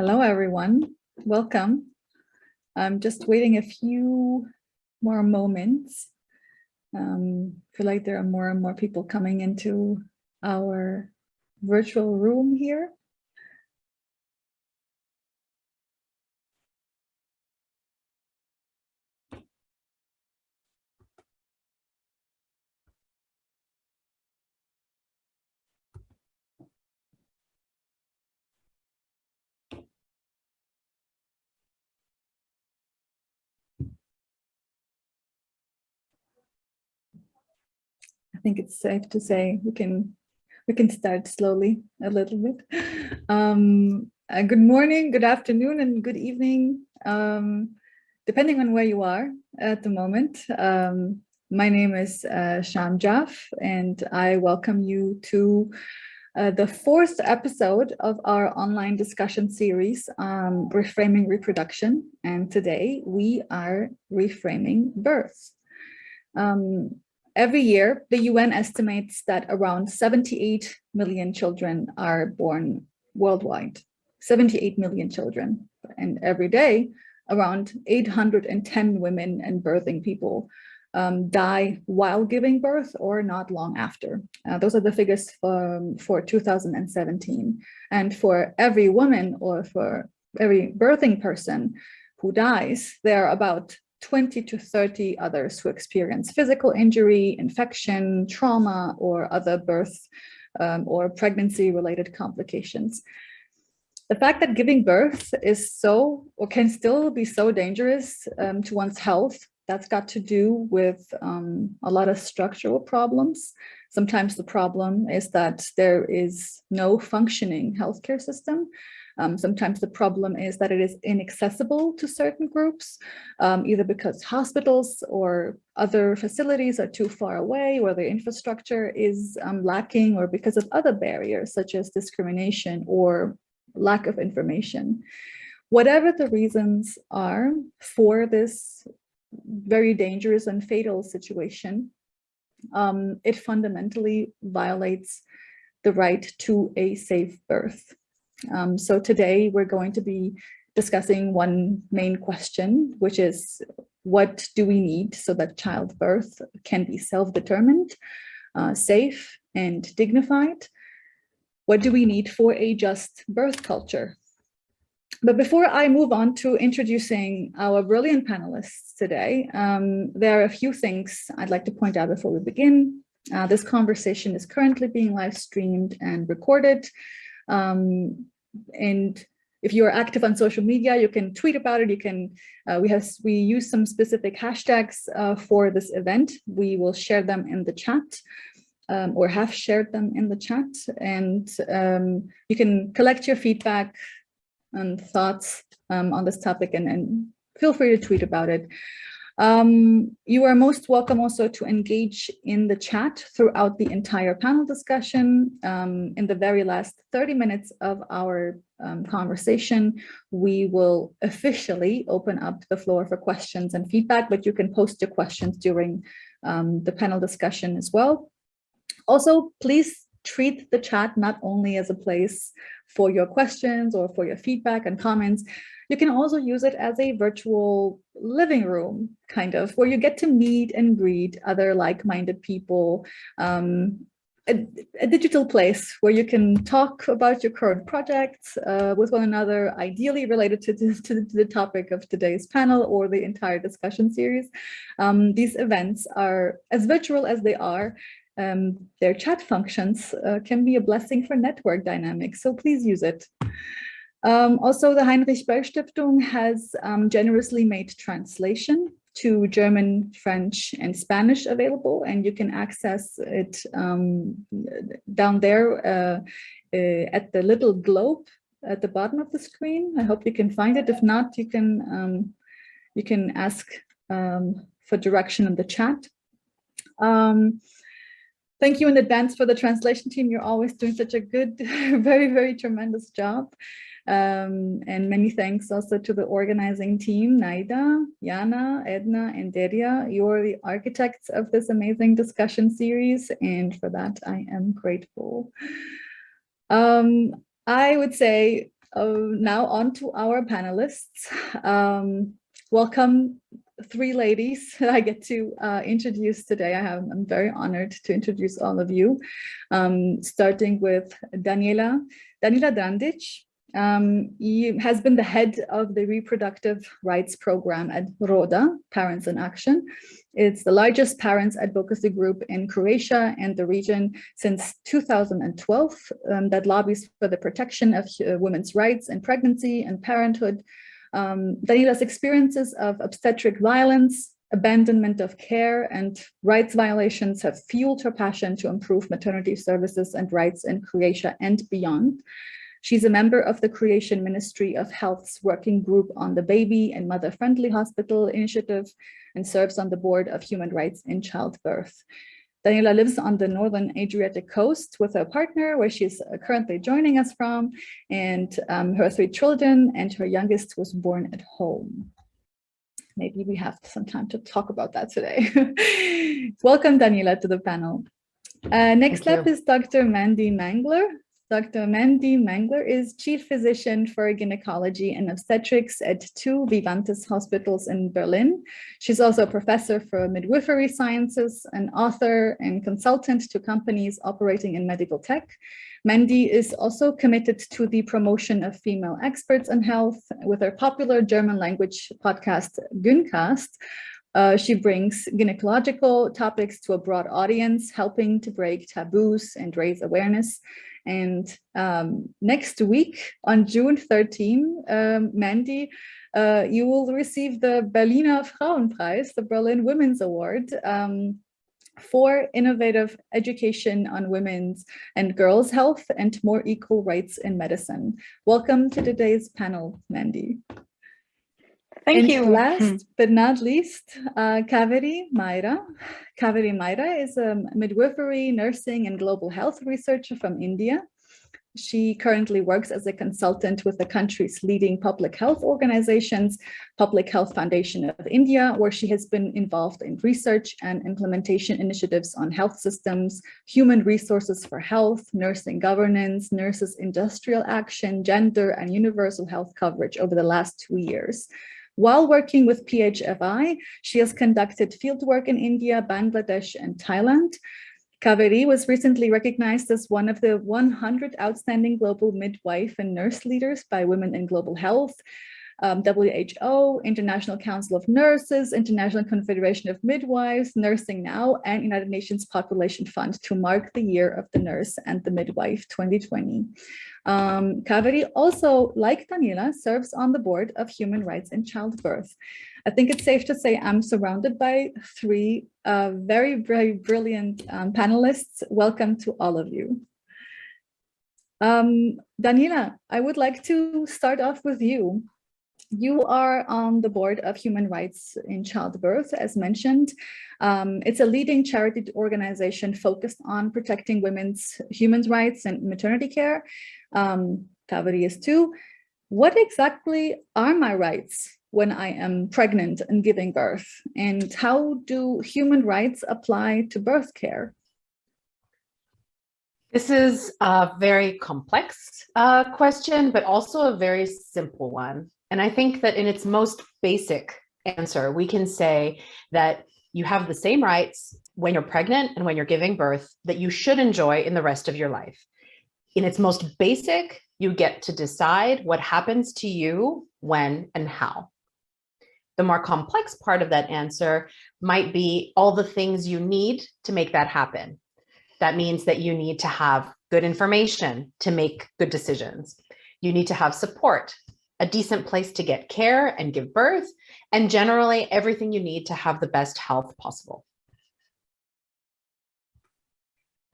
Hello, everyone. Welcome. I'm just waiting a few more moments. Um, feel like there are more and more people coming into our virtual room here. I think it's safe to say we can we can start slowly a little bit. Um, uh, good morning, good afternoon, and good evening, um, depending on where you are at the moment. Um, my name is uh, Sham Jaff, and I welcome you to uh, the fourth episode of our online discussion series, um, Reframing Reproduction. And today we are reframing birth. Um, Every year, the UN estimates that around 78 million children are born worldwide, 78 million children. And every day, around 810 women and birthing people um, die while giving birth or not long after. Uh, those are the figures for, for 2017. And for every woman or for every birthing person who dies, there are about 20 to 30 others who experience physical injury, infection, trauma, or other birth um, or pregnancy related complications. The fact that giving birth is so or can still be so dangerous um, to one's health, that's got to do with um, a lot of structural problems. Sometimes the problem is that there is no functioning healthcare system. Um, sometimes the problem is that it is inaccessible to certain groups, um, either because hospitals or other facilities are too far away or the infrastructure is um, lacking or because of other barriers such as discrimination or lack of information. Whatever the reasons are for this very dangerous and fatal situation, um, it fundamentally violates the right to a safe birth. Um, so today we're going to be discussing one main question, which is what do we need so that childbirth can be self-determined, uh, safe and dignified? What do we need for a just birth culture? But before I move on to introducing our brilliant panelists today, um, there are a few things I'd like to point out before we begin. Uh, this conversation is currently being live streamed and recorded. Um, and if you're active on social media, you can tweet about it. You can, uh, we have, we use some specific hashtags uh, for this event. We will share them in the chat um, or have shared them in the chat. And um, you can collect your feedback and thoughts um, on this topic and, and feel free to tweet about it. Um, you are most welcome also to engage in the chat throughout the entire panel discussion. Um, in the very last 30 minutes of our um, conversation, we will officially open up the floor for questions and feedback, but you can post your questions during um, the panel discussion as well. Also, please treat the chat not only as a place for your questions or for your feedback and comments, you can also use it as a virtual living room, kind of, where you get to meet and greet other like-minded people, um, a, a, digital place where you can talk about your current projects uh, with one another, ideally related to, to, to, the topic of today's panel or the entire discussion series. Um, these events are as virtual as they are. Um, their chat functions uh, can be a blessing for network dynamics, so please use it. Um, also, the Heinrich Böll Stiftung has um, generously made translation to German, French, and Spanish available, and you can access it um, down there uh, uh, at the little globe at the bottom of the screen. I hope you can find it. If not, you can um, you can ask um, for direction in the chat. Um, thank you in advance for the translation team. You're always doing such a good, very, very tremendous job. Um, and many thanks also to the organizing team, Naida, Yana, Edna, and Deria. You're the architects of this amazing discussion series, and for that I am grateful. Um, I would say uh, now on to our panelists. Um, welcome three ladies that I get to uh, introduce today. I have, I'm very honored to introduce all of you, um, starting with Daniela, Daniela Drandic. Um, has been the head of the reproductive rights program at RODA, Parents in Action. It's the largest parents advocacy group in Croatia and the region since 2012 um, that lobbies for the protection of uh, women's rights in pregnancy and parenthood um, Daniela's experiences of obstetric violence, abandonment of care and rights violations have fueled her passion to improve maternity services and rights in Croatia and beyond. She's a member of the Croatian Ministry of Health's working group on the Baby and Mother-Friendly Hospital Initiative and serves on the board of Human Rights in Childbirth. Daniela lives on the northern Adriatic coast with her partner, where she's currently joining us from, and um, her three children, and her youngest was born at home. Maybe we have some time to talk about that today. Welcome, Daniela, to the panel. Uh, next Thank up you. is Dr. Mandy Mangler. Dr. Mandy Mangler is Chief Physician for Gynecology and Obstetrics at two Vivantes hospitals in Berlin. She's also a professor for midwifery sciences, an author and consultant to companies operating in medical tech. Mandy is also committed to the promotion of female experts in health with her popular German language podcast, Gyncast, uh, she brings gynecological topics to a broad audience, helping to break taboos and raise awareness. And um, next week on June 13, um, Mandy, uh, you will receive the Berliner Frauenpreis, the Berlin Women's Award, um, for innovative education on women's and girls' health and more equal rights in medicine. Welcome to today's panel, Mandy. Thank and you. Last but not least, uh, Kaveri Mayra. Kaveri Mayra is a midwifery, nursing, and global health researcher from India. She currently works as a consultant with the country's leading public health organizations, Public Health Foundation of India, where she has been involved in research and implementation initiatives on health systems, human resources for health, nursing governance, nurses industrial action, gender, and universal health coverage over the last two years. While working with PHFI, she has conducted fieldwork in India, Bangladesh, and Thailand. Kaveri was recently recognized as one of the 100 outstanding global midwife and nurse leaders by Women in Global Health, um, WHO, International Council of Nurses, International Confederation of Midwives, Nursing Now, and United Nations Population Fund to mark the year of the nurse and the midwife 2020. Um, Kaveri also, like Daniela, serves on the board of Human Rights in Childbirth. I think it's safe to say I'm surrounded by three uh, very, very brilliant um, panelists. Welcome to all of you. Um, Daniela, I would like to start off with you. You are on the board of Human Rights in Childbirth, as mentioned. Um, it's a leading charity organization focused on protecting women's human rights and maternity care. Um, is too. What exactly are my rights when I am pregnant and giving birth? And how do human rights apply to birth care? This is a very complex uh, question, but also a very simple one. And I think that in its most basic answer, we can say that you have the same rights when you're pregnant and when you're giving birth that you should enjoy in the rest of your life. In its most basic, you get to decide what happens to you, when, and how. The more complex part of that answer might be all the things you need to make that happen. That means that you need to have good information to make good decisions. You need to have support a decent place to get care and give birth, and generally everything you need to have the best health possible.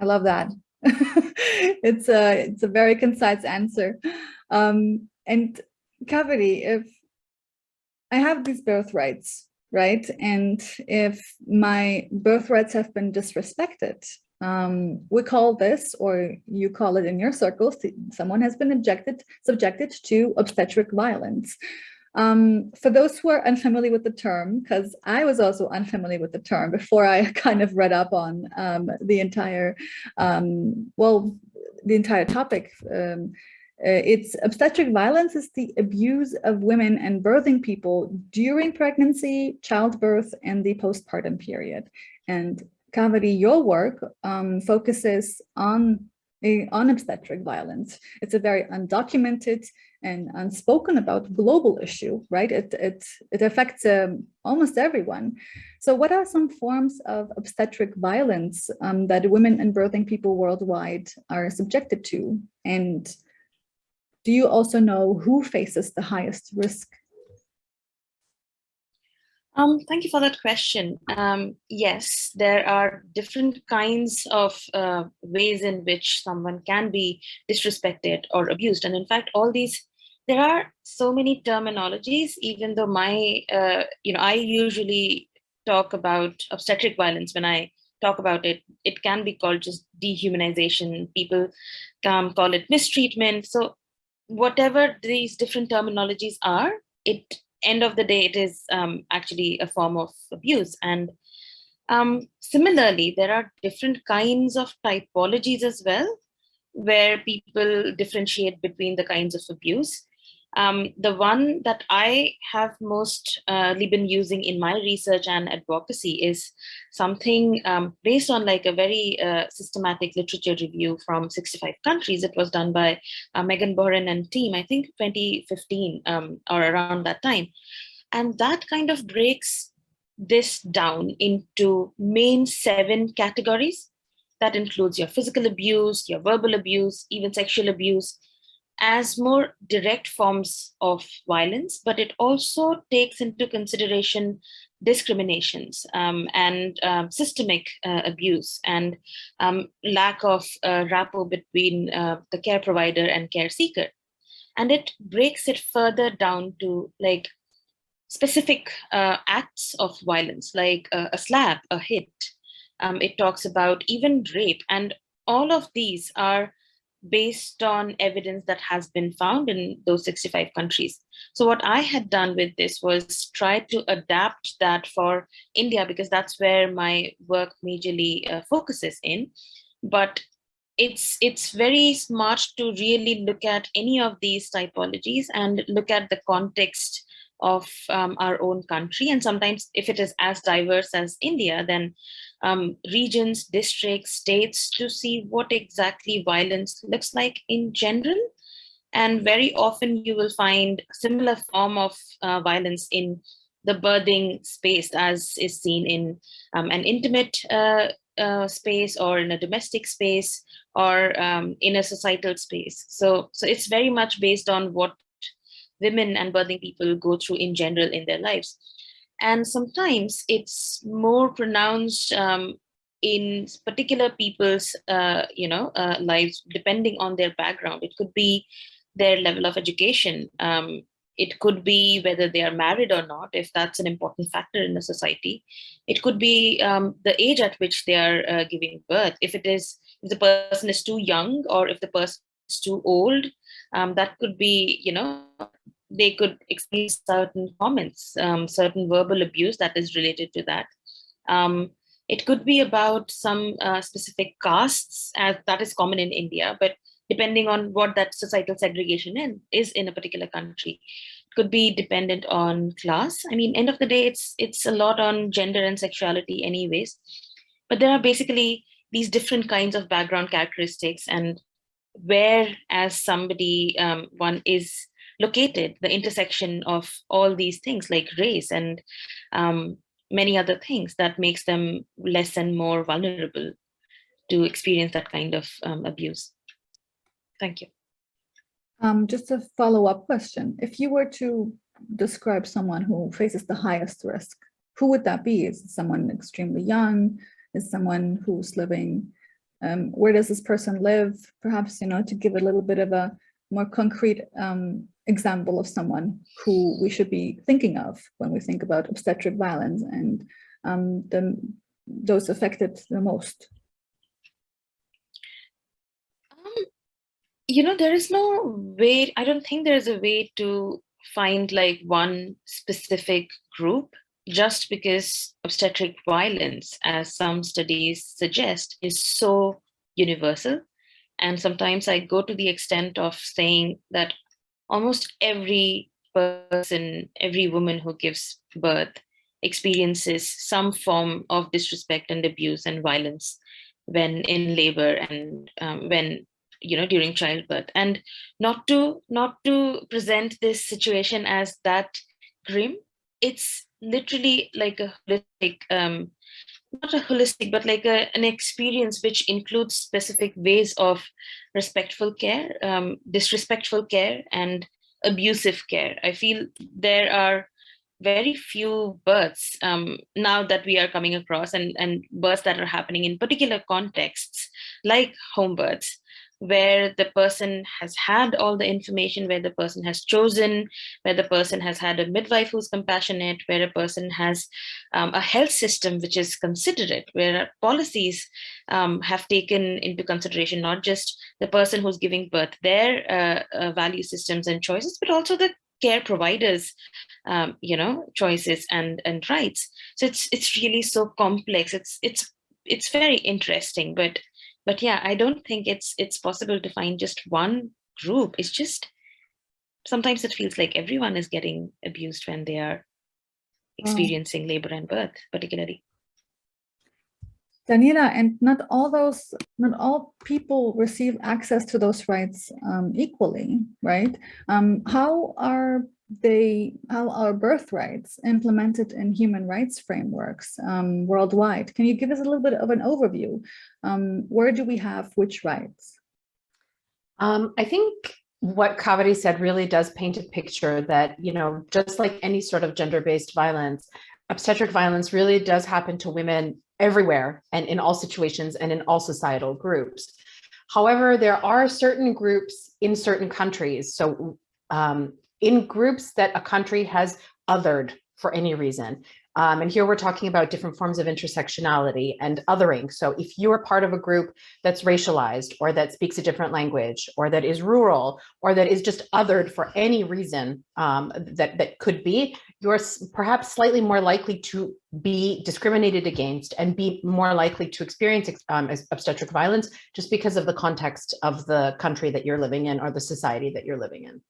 I love that. it's a it's a very concise answer. Um, and Kaveri, if I have these birthrights, right? And if my birthrights have been disrespected, um, we call this, or you call it in your circles, someone has been objected, subjected to obstetric violence. Um, for those who are unfamiliar with the term, because I was also unfamiliar with the term before I kind of read up on um, the entire, um, well, the entire topic, um, Uh, it's obstetric violence is the abuse of women and birthing people during pregnancy, childbirth, and the postpartum period. And Kaveri, your work um, focuses on, on obstetric violence. It's a very undocumented and unspoken about global issue, right? It, it, it affects um, almost everyone. So what are some forms of obstetric violence um, that women and birthing people worldwide are subjected to? And do you also know who faces the highest risk? Um, thank you for that question. Um, yes, there are different kinds of uh, ways in which someone can be disrespected or abused. And in fact, all these, there are so many terminologies, even though my, uh, you know, I usually talk about obstetric violence when I talk about it, it can be called just dehumanization. People um, call it mistreatment. So whatever these different terminologies are, it end of the day, it is um, actually a form of abuse. And um, similarly, there are different kinds of typologies as well, where people differentiate between the kinds of abuse. Um, the one that I have mostly uh, been using in my research and advocacy is something um, based on like a very uh, systematic literature review from 65 countries. It was done by uh, Meghan Bohren and team, I think 2015 um, or around that time. And that kind of breaks this down into main seven categories. That includes your physical abuse, your verbal abuse, even sexual abuse, as more direct forms of violence, but it also takes into consideration discriminations um, and um, systemic uh, abuse and um, lack of uh, rapport between uh, the care provider and care seeker. And it breaks it further down to like specific uh, acts of violence, like a slap, a hit. Um, it talks about even rape and all of these are based on evidence that has been found in those 65 countries. So what I had done with this was try to adapt that for India because that's where my work majorly uh, focuses in. But it's it's very smart to really look at any of these typologies and look at the context of um, our own country. And sometimes if it is as diverse as India, then um, regions, districts, states to see what exactly violence looks like in general. And very often you will find similar form of uh, violence in the birthing space as is seen in um, an intimate uh, uh, space or in a domestic space or um, in a societal space. So, so it's very much based on what women and birthing people go through in general in their lives. And sometimes it's more pronounced um, in particular people's, uh, you know, uh, lives, depending on their background. It could be their level of education. Um, it could be whether they are married or not, if that's an important factor in a society. It could be um, the age at which they are uh, giving birth. If it is, if the person is too young or if the person is too old, um, that could be, you know, they could experience certain comments, um, certain verbal abuse that is related to that. Um, it could be about some uh, specific castes, as that is common in India, but depending on what that societal segregation in, is in a particular country. It could be dependent on class. I mean, end of the day, it's it's a lot on gender and sexuality anyways. But there are basically these different kinds of background characteristics and where as somebody, um, one is located, the intersection of all these things like race and um, many other things that makes them less and more vulnerable to experience that kind of um, abuse. Thank you. Um, just a follow-up question. If you were to describe someone who faces the highest risk, who would that be? Is someone extremely young? Is someone who's living, um, where does this person live? Perhaps, you know, to give a little bit of a more concrete um, example of someone who we should be thinking of when we think about obstetric violence and um, the, those affected the most? Um, you know, there is no way, I don't think there is a way to find like one specific group just because obstetric violence, as some studies suggest, is so universal And sometimes I go to the extent of saying that almost every person, every woman who gives birth experiences some form of disrespect and abuse and violence when in labor and um, when you know during childbirth. And not to not to present this situation as that grim it's literally like a holistic um not a holistic but like a, an experience which includes specific ways of respectful care um disrespectful care and abusive care. I feel there are very few births um, now that we are coming across and, and births that are happening in particular contexts like home births where the person has had all the information, where the person has chosen, where the person has had a midwife who's compassionate, where a person has um, a health system which is considerate, where policies um, have taken into consideration not just the person who's giving birth, their uh, uh, value systems and choices, but also the care providers um, you know choices and and rights. So it's it's really so complex. It's it's it's very interesting but but yeah i don't think it's it's possible to find just one group it's just sometimes it feels like everyone is getting abused when they are experiencing oh. labor and birth particularly Daniela, and not all those, not all people receive access to those rights um, equally, right? Um, how are they, how are birth rights implemented in human rights frameworks um, worldwide? Can you give us a little bit of an overview? Um, where do we have which rights? Um, I think what Kaveri said really does paint a picture that, you know, just like any sort of gender-based violence, obstetric violence really does happen to women everywhere and in all situations and in all societal groups. However, there are certain groups in certain countries. So um, in groups that a country has othered for any reason, um, and here we're talking about different forms of intersectionality and othering. So if you are part of a group that's racialized or that speaks a different language or that is rural or that is just othered for any reason um, that, that could be, you're perhaps slightly more likely to be discriminated against and be more likely to experience um, obstetric violence just because of the context of the country that you're living in or the society that you're living in.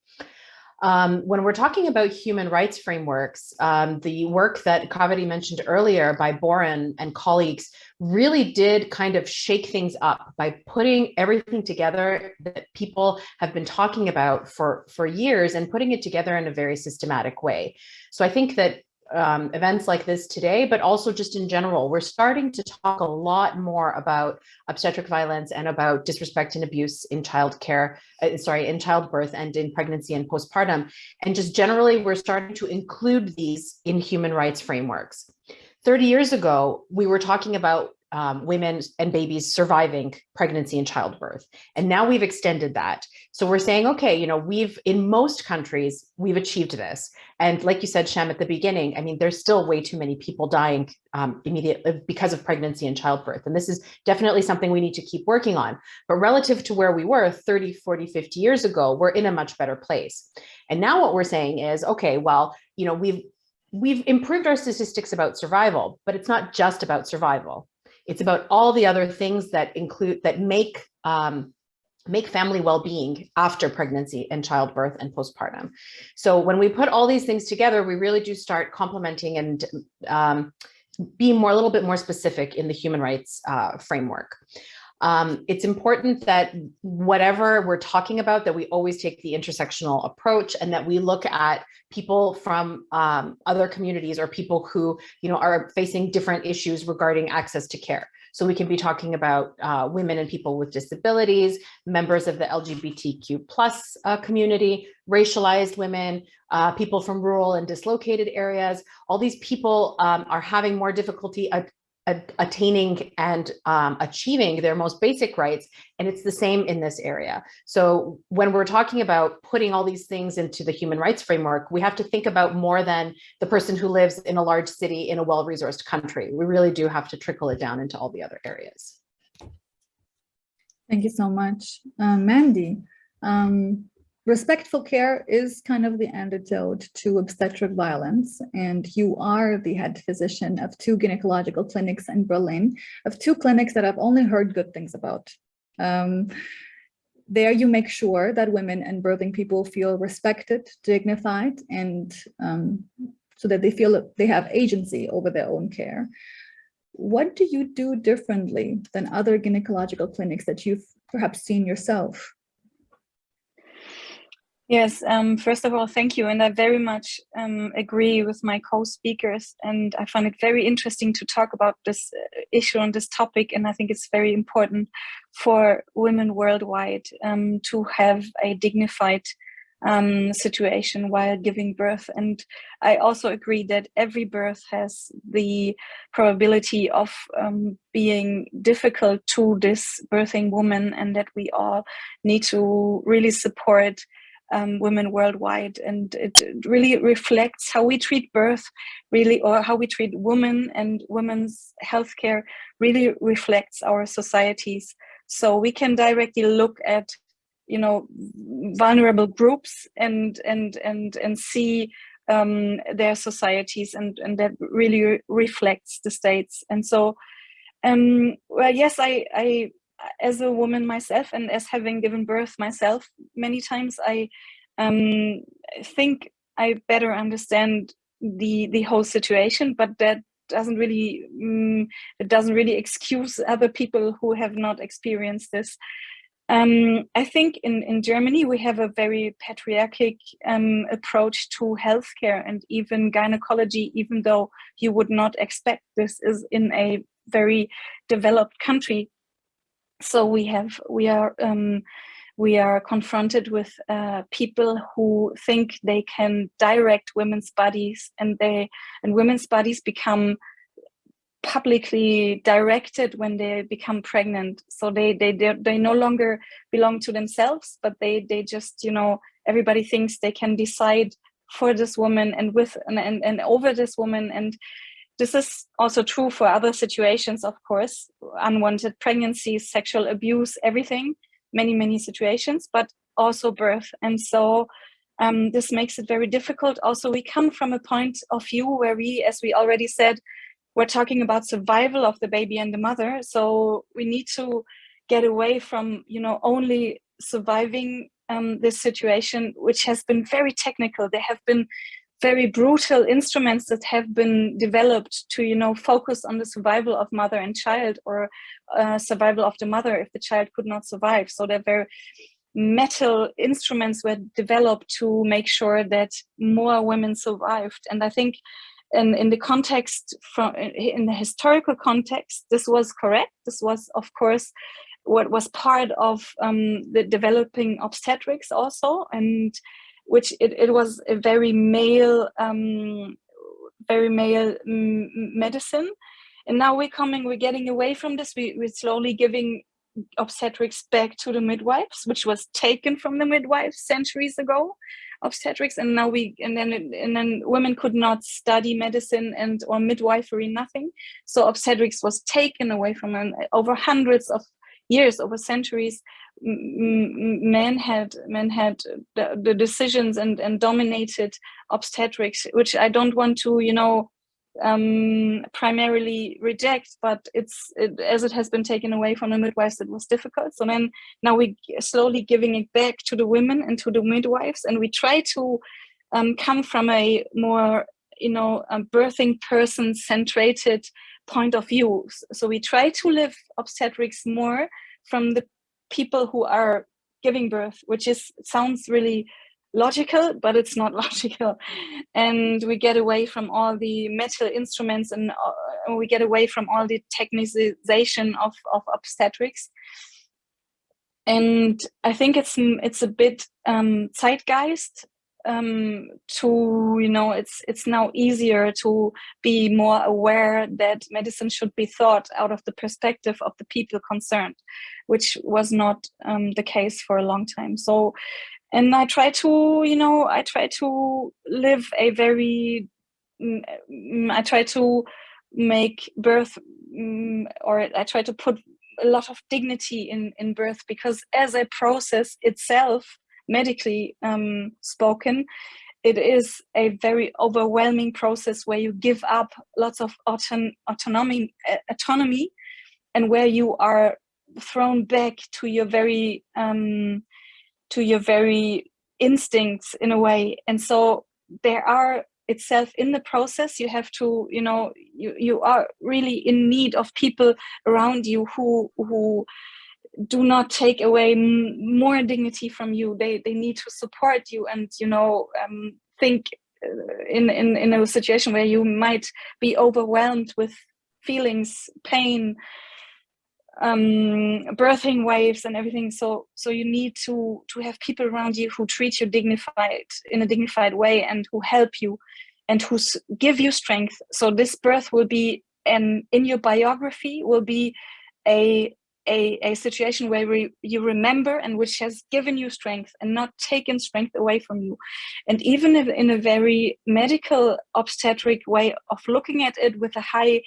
Um, when we're talking about human rights frameworks, um, the work that Kaveri mentioned earlier by Bohren and colleagues really did kind of shake things up by putting everything together that people have been talking about for, for years and putting it together in a very systematic way. So I think that um, events like this today, but also just in general, we're starting to talk a lot more about obstetric violence and about disrespect and abuse in childcare, uh, sorry, in childbirth and in pregnancy and postpartum. And just generally, we're starting to include these in human rights frameworks. 30 years ago, we were talking about um, women and babies surviving pregnancy and childbirth. And now we've extended that. So we're saying, okay, you know, we've in most countries, we've achieved this. And like you said, Shem, at the beginning, I mean, there's still way too many people dying um, immediately uh, because of pregnancy and childbirth. And this is definitely something we need to keep working on. But relative to where we were 30, 40, 50 years ago, we're in a much better place. And now what we're saying is, okay, well, you know, we've we've improved our statistics about survival, but it's not just about survival it's about all the other things that include that make um, make family well-being after pregnancy and childbirth and postpartum. So when we put all these things together, we really do start complementing and um, be more a little bit more specific in the human rights uh, framework. Um, it's important that whatever we're talking about, that we always take the intersectional approach and that we look at people from um, other communities or people who you know, are facing different issues regarding access to care. So we can be talking about uh, women and people with disabilities, members of the LGBTQ plus uh, community, racialized women, uh, people from rural and dislocated areas. All these people um, are having more difficulty attaining and um, achieving their most basic rights. And it's the same in this area. So when we're talking about putting all these things into the human rights framework, we have to think about more than the person who lives in a large city in a well-resourced country. We really do have to trickle it down into all the other areas. Thank you so much. Uh, Mandy, um, Respectful care is kind of the antidote to obstetric violence, and you are the head physician of two gynecological clinics in Berlin, of two clinics that I've only heard good things about. Um, there you make sure that women and birthing people feel respected, dignified, and um, so that they feel they have agency over their own care. What do you do differently than other gynecological clinics that you've perhaps seen yourself? Yes, um, first of all, thank you. And I very much um, agree with my co-speakers. And I find it very interesting to talk about this uh, issue on this topic. And I think it's very important for women worldwide um, to have a dignified um, situation while giving birth. And I also agree that every birth has the probability of um, being difficult to this birthing woman and that we all need to really support um, women worldwide. And it really reflects how we treat birth really or how we treat women and women's healthcare really reflects our societies. So we can directly look at you know vulnerable groups and and and and see um, their societies and and that really re reflects the states. And so um well yes i i as a woman myself and as having given birth myself many times i um think i better understand the the whole situation but that doesn't really um, it doesn't really excuse other people who have not experienced this um, I think in, in Germany, we have a very patriarchic um, approach to healthcare and even gynecology, even though you would not expect this is in a very developed country. So we have, we are, um, we are confronted with uh, people who think they can direct women's bodies and they, and women's bodies become publicly directed when they become pregnant. So they they they no longer belong to themselves but they they just you know everybody thinks they can decide for this woman and with and, and, and over this woman and this is also true for other situations of course. Unwanted pregnancies sexual abuse everything. Many many situations but also birth. And so um, this makes it very difficult. Also we come from a point of view where we as we already said we're talking about survival of the baby and the mother. So we need to get away from you know only surviving um, this situation which has been very technical. There have been very brutal instruments that have been developed to you know focus on the survival of mother and child or uh, survival of the mother if the child could not survive. So they're very metal instruments were developed to make sure that more women survived. And i think and in the context from in the historical context this was correct. This was of course what was part of um, the developing obstetrics also. And which it, it was a very male um, very male medicine. And now we're coming we're getting away from this. We, we're slowly giving obstetrics back to the midwives which was taken from the midwives centuries ago obstetrics. And now we and then and then women could not study medicine and or midwifery nothing. So obstetrics was taken away from them over hundreds of years over centuries men had men had the, the decisions and and dominated obstetrics which i don't want to you know um, primarily reject, but it's it, as it has been taken away from the midwives, it was difficult. So then now we slowly giving it back to the women and to the midwives, and we try to um, come from a more you know birthing person centrated point of view. So we try to live obstetrics more from the people who are giving birth, which is sounds really logical, but it's not logical. And we get away from all the metal instruments and uh, we get away from all the technicization of, of obstetrics. And I think it's it's a bit um, zeitgeist um, to you know it's it's now easier to be more aware that medicine should be thought out of the perspective of the people concerned, which was not um, the case for a long time. So and I try to, you know, I try to live a very, mm, mm, I try to make birth, mm, or I try to put a lot of dignity in in birth because as a process itself, medically um, spoken, it is a very overwhelming process where you give up lots of auton autonomy, uh, autonomy, and where you are thrown back to your very um, to your very instincts in a way. And so there are itself in the process you have to you know you you are really in need of people around you who who do not take away more dignity from you they they need to support you and you know um, think uh, in in in a situation where you might be overwhelmed with feelings pain um, birthing waves and everything. So so you need to to have people around you who treat you dignified in a dignified way and who help you and who give you strength. So this birth will be and in your biography will be a a, a situation where re, you remember and which has given you strength and not taken strength away from you. And even if in a very medical obstetric way of looking at it with a high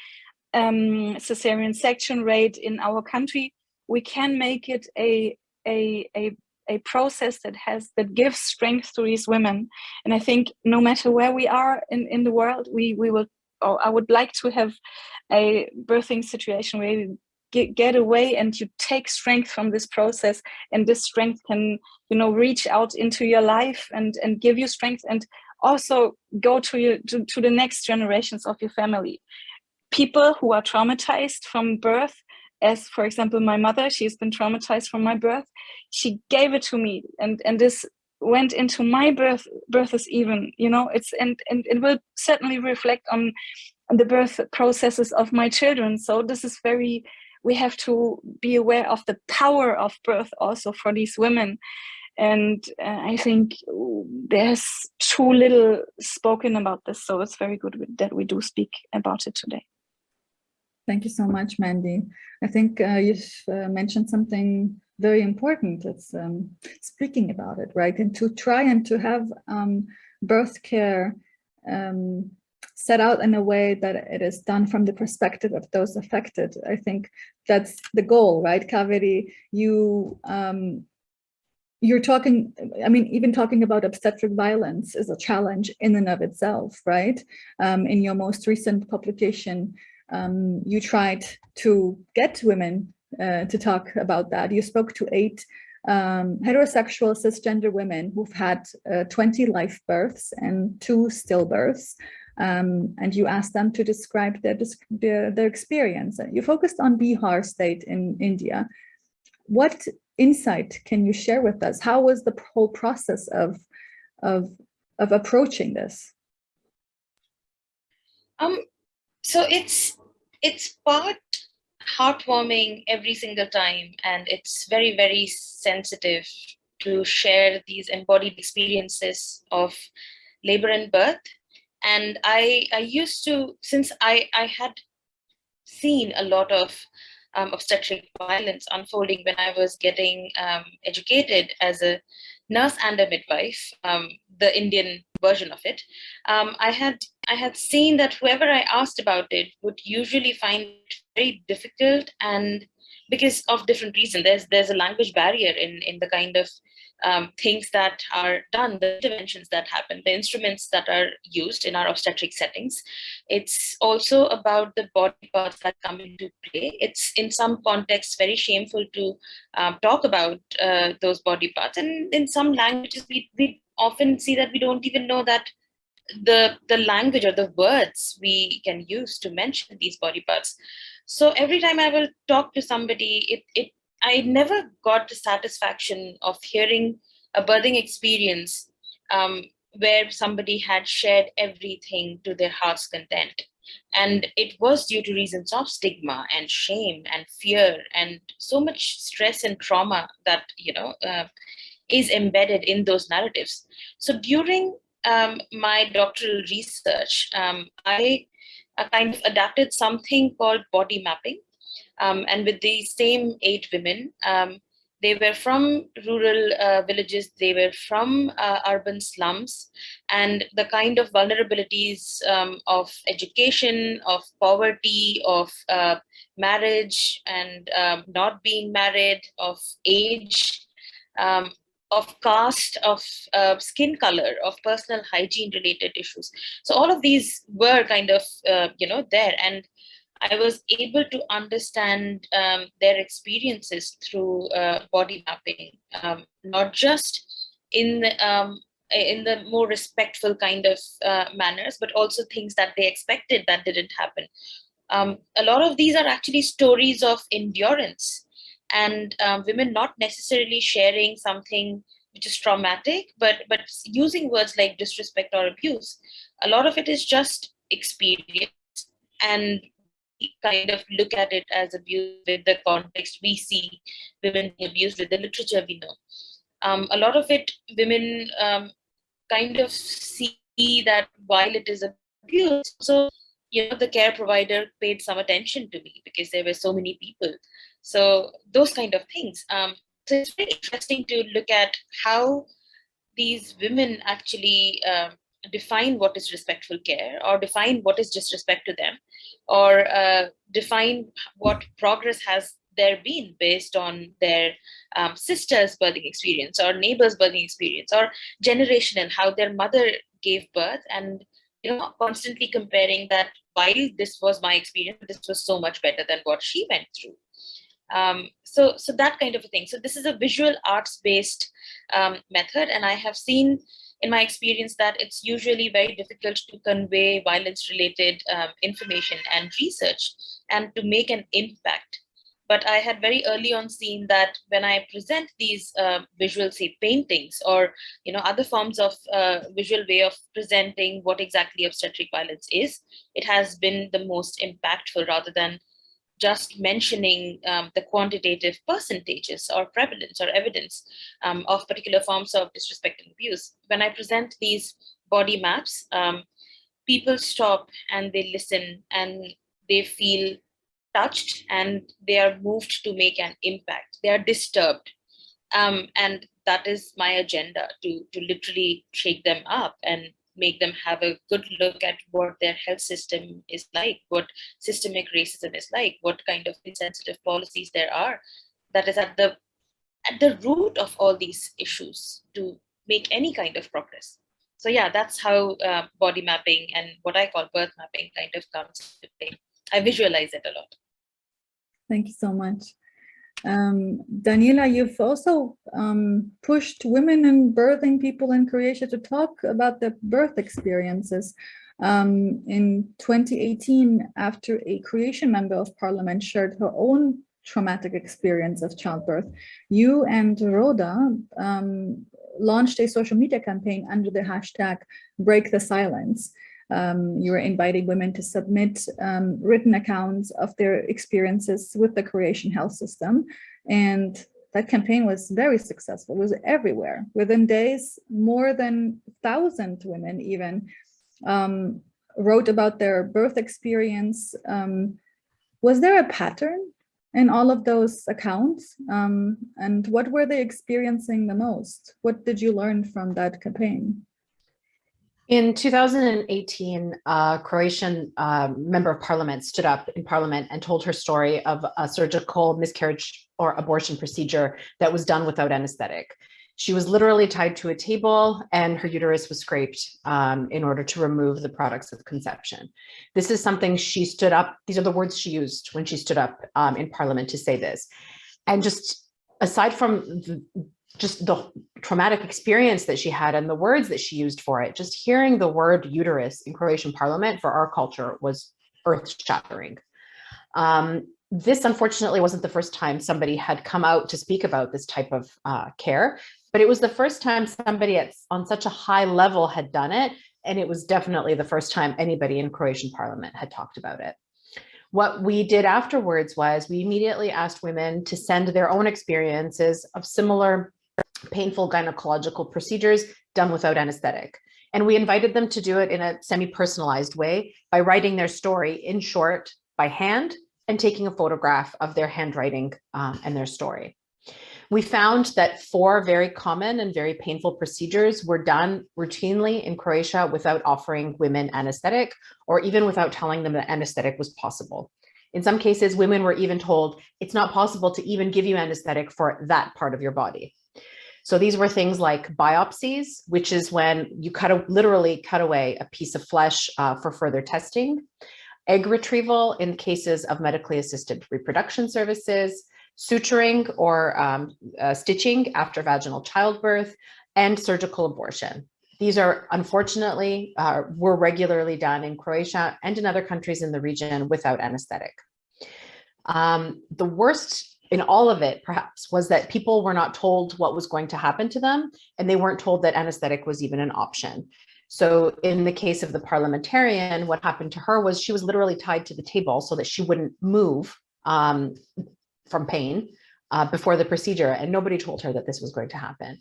um, cesarean section rate in our country, we can make it a, a, a, a process that has that gives strength to these women. And I think no matter where we are in, in the world, we, we will, I would like to have a birthing situation where get, get away and you take strength from this process and this strength can, you know, reach out into your life and, and give you strength and also go to your to, to the next generations of your family. People who are traumatized from birth as for example my mother she's been traumatized from my birth she gave it to me and and this went into my birth births even you know it's and and it will certainly reflect on the birth processes of my children. So this is very we have to be aware of the power of birth also for these women and uh, i think there's too little spoken about this so it's very good that we do speak about it today Thank you so much, Mandy. I think uh, you've uh, mentioned something very important. It's um, speaking about it, right? And to try and to have um, birth care um, set out in a way that it is done from the perspective of those affected. I think that's the goal, right? Kaveri, you um, you're talking, I mean, even talking about obstetric violence is a challenge in and of itself, right? Um, in your most recent publication, um, you tried to get women uh, to talk about that. You spoke to eight um, heterosexual cisgender women who've had uh, 20 live births and two stillbirths. Um, and you asked them to describe their, their, their experience. You focused on Bihar state in India. What insight can you share with us? How was the whole process of, of, of approaching this? Um, so it's it's part heartwarming every single time and it's very very sensitive to share these embodied experiences of labor and birth and i i used to since i i had seen a lot of um, obstetric violence unfolding when i was getting um, educated as a nurse and a midwife um, the indian version of it, um, I had I had seen that whoever I asked about it would usually find it very difficult and because of different reasons. There's there's a language barrier in in the kind of um, things that are done, the interventions that happen, the instruments that are used in our obstetric settings. It's also about the body parts that come into play. It's in some contexts very shameful to um, talk about uh, those body parts. And in some languages, we, we often see that we don't even know that the the language or the words we can use to mention these body parts so every time i will talk to somebody it it i never got the satisfaction of hearing a birthing experience um, where somebody had shared everything to their heart's content and it was due to reasons of stigma and shame and fear and so much stress and trauma that you know uh, is embedded in those narratives. So during um, my doctoral research, um, I uh, kind of adapted something called body mapping. Um, and with these same eight women, um, they were from rural uh, villages, they were from uh, urban slums, and the kind of vulnerabilities um, of education, of poverty, of uh, marriage and um, not being married, of age, um, of caste, of uh, skin color, of personal hygiene related issues. So all of these were kind of, uh, you know, there. And I was able to understand um, their experiences through uh, body mapping, um, not just in the, um, in the more respectful kind of uh, manners, but also things that they expected that didn't happen. Um, a lot of these are actually stories of endurance and um, women not necessarily sharing something which is traumatic, but but using words like disrespect or abuse. A lot of it is just experience and kind of look at it as abuse with the context we see women abused with the literature we know. Um, a lot of it, women um, kind of see that while it is abuse, so you know the care provider paid some attention to me because there were so many people. So those kind of things. Um, so it's very interesting to look at how these women actually um, define what is respectful care or define what is disrespect to them or uh, define what progress has there been based on their um, sister's birthing experience or neighbor's birthing experience or generational how their mother gave birth and you know constantly comparing that while this was my experience this was so much better than what she went through. Um, so so that kind of a thing. So this is a visual arts based um, method and i have seen in my experience that it's usually very difficult to convey violence related um, information and research and to make an impact. But I had very early on seen that when I present these uh, visual, say paintings or you know other forms of uh, visual way of presenting what exactly obstetric violence is, it has been the most impactful rather than just mentioning um, the quantitative percentages or prevalence or evidence um, of particular forms of disrespect and abuse. When I present these body maps, um, people stop and they listen and they feel touched and they are moved to make an impact. They are disturbed. Um, and that is my agenda to, to literally shake them up and make them have a good look at what their health system is like, what systemic racism is like, what kind of insensitive policies there are that is at the at the root of all these issues to make any kind of progress. So yeah, that's how uh, body mapping and what I call birth mapping kind of comes to play. I visualize it a lot. Thank you so much. Um, Daniela, you've also um, pushed women and birthing people in Croatia to talk about their birth experiences. Um, in 2018, after a Croatian member of parliament shared her own traumatic experience of childbirth, you and Roda um, launched a social media campaign under the hashtag Break the Silence. Um, you were inviting women to submit um, written accounts of their experiences with the Croatian health system. And that campaign was very successful, it was everywhere. Within days, more than 1,000 women even um, wrote about their birth experience. Um, was there a pattern in all of those accounts? Um, and what were they experiencing the most? What did you learn from that campaign? In 2018, a Croatian uh, member of parliament stood up in parliament and told her story of a surgical miscarriage or abortion procedure that was done without anesthetic. She was literally tied to a table and her uterus was scraped um, in order to remove the products of conception. This is something she stood up, these are the words she used when she stood up um, in parliament to say this. And just aside from the, just the traumatic experience that she had and the words that she used for it, just hearing the word uterus in Croatian parliament for our culture was earth shattering. Um, this unfortunately wasn't the first time somebody had come out to speak about this type of uh, care, but it was the first time somebody at, on such a high level had done it. And it was definitely the first time anybody in Croatian parliament had talked about it. What we did afterwards was we immediately asked women to send their own experiences of similar painful gynecological procedures done without anesthetic. And we invited them to do it in a semi-personalized way by writing their story in short by hand and taking a photograph of their handwriting um, and their story. We found that four very common and very painful procedures were done routinely in Croatia without offering women anesthetic or even without telling them that anesthetic was possible. In some cases, women were even told it's not possible to even give you anesthetic for that part of your body. So these were things like biopsies, which is when you cut a, literally cut away a piece of flesh uh, for further testing. egg retrieval in cases of medically assisted reproduction services, suturing or um, uh, stitching after vaginal childbirth, and surgical abortion. These are unfortunately uh, were regularly done in Croatia and in other countries in the region without anesthetic. Um, the worst in all of it, perhaps, was that people were not told what was going to happen to them, and they weren't told that anesthetic was even an option. So in the case of the parliamentarian, what happened to her was she was literally tied to the table so that she wouldn't move um, from pain uh, before the procedure, and nobody told her that this was going to happen.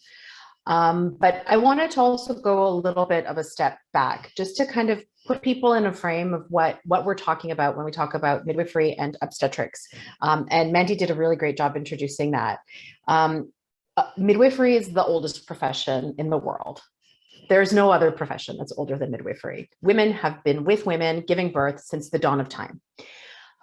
Um, but I wanted to also go a little bit of a step back just to kind of put people in a frame of what, what we're talking about when we talk about midwifery and obstetrics. Um, and Mandy did a really great job introducing that. Um, uh, midwifery is the oldest profession in the world. There's no other profession that's older than midwifery. Women have been with women giving birth since the dawn of time.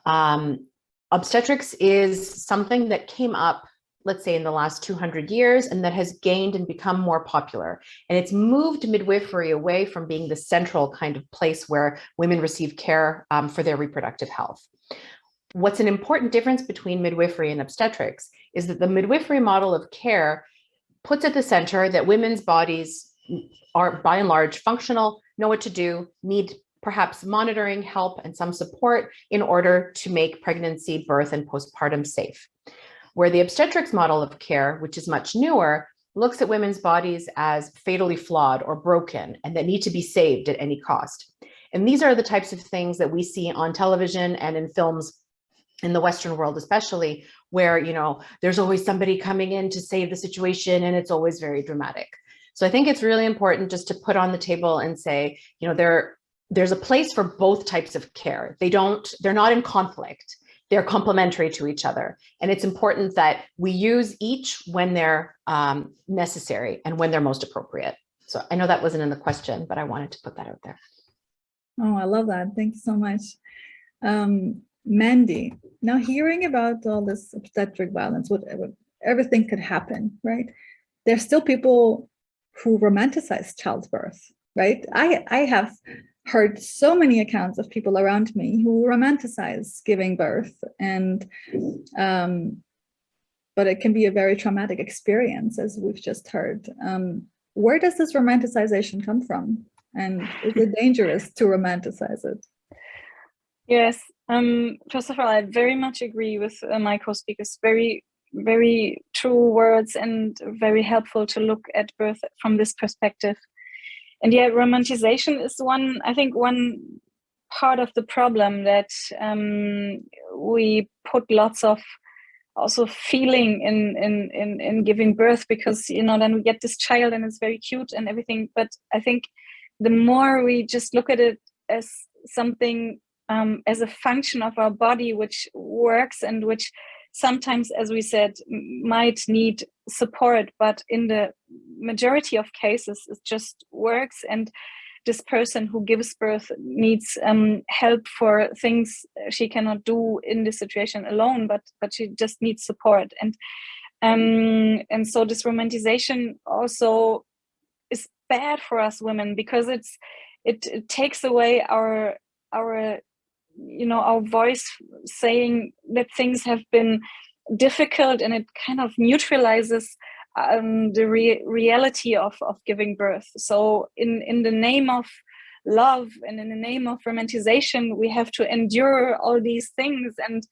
Um, obstetrics is something that came up let's say in the last 200 years and that has gained and become more popular. And it's moved midwifery away from being the central kind of place where women receive care um, for their reproductive health. What's an important difference between midwifery and obstetrics is that the midwifery model of care puts at the center that women's bodies are by and large functional, know what to do, need perhaps monitoring, help, and some support in order to make pregnancy, birth, and postpartum safe where the obstetrics model of care, which is much newer, looks at women's bodies as fatally flawed or broken and that need to be saved at any cost. And these are the types of things that we see on television and in films in the Western world, especially where, you know, there's always somebody coming in to save the situation and it's always very dramatic. So I think it's really important just to put on the table and say, you know, there, there's a place for both types of care. They don't, they're not in conflict they're complementary to each other. And it's important that we use each when they're um, necessary and when they're most appropriate. So I know that wasn't in the question, but I wanted to put that out there. Oh, I love that. Thank you so much. Um, Mandy, now hearing about all this obstetric violence, whatever, everything could happen, right? There's still people who romanticize childbirth, right? I, I have heard so many accounts of people around me who romanticize giving birth and um, but it can be a very traumatic experience as we've just heard. Um, where does this romanticization come from? And is it dangerous to romanticize it? Yes, um, first of all, I very much agree with uh, my co-speakers. Very, very true words and very helpful to look at birth from this perspective and yeah, romanticization is one, I think one part of the problem that um, we put lots of also feeling in, in, in, in giving birth because, you know, then we get this child and it's very cute and everything. But I think the more we just look at it as something, um, as a function of our body, which works and which sometimes, as we said, might need support, but in the majority of cases, it just works. And this person who gives birth needs um, help for things she cannot do in this situation alone, but but she just needs support. And um, and so this romanticization also is bad for us women because it's it, it takes away our our you know our voice saying that things have been difficult and it kind of neutralizes um, the re reality of, of giving birth so in in the name of love and in the name of romanticization we have to endure all these things and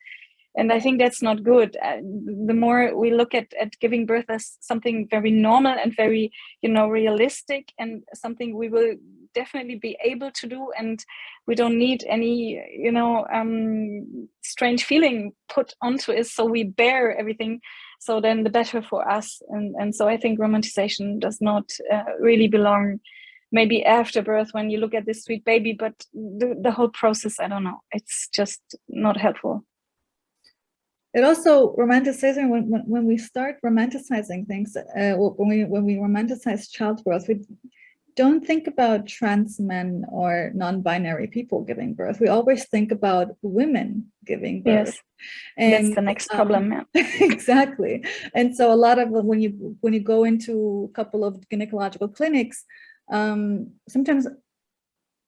and I think that's not good. Uh, the more we look at, at giving birth as something very normal and very, you know, realistic and something we will definitely be able to do and we don't need any, you know, um, strange feeling put onto it. So we bear everything. So then the better for us. And, and so I think romanticization does not uh, really belong maybe after birth when you look at this sweet baby, but the, the whole process, I don't know, it's just not helpful it also romanticizing when, when, when we start romanticizing things uh, when we when we romanticize childbirth we don't think about trans men or non-binary people giving birth we always think about women giving birth yes. and that's the next um, problem yeah. exactly and so a lot of when you when you go into a couple of gynecological clinics um, sometimes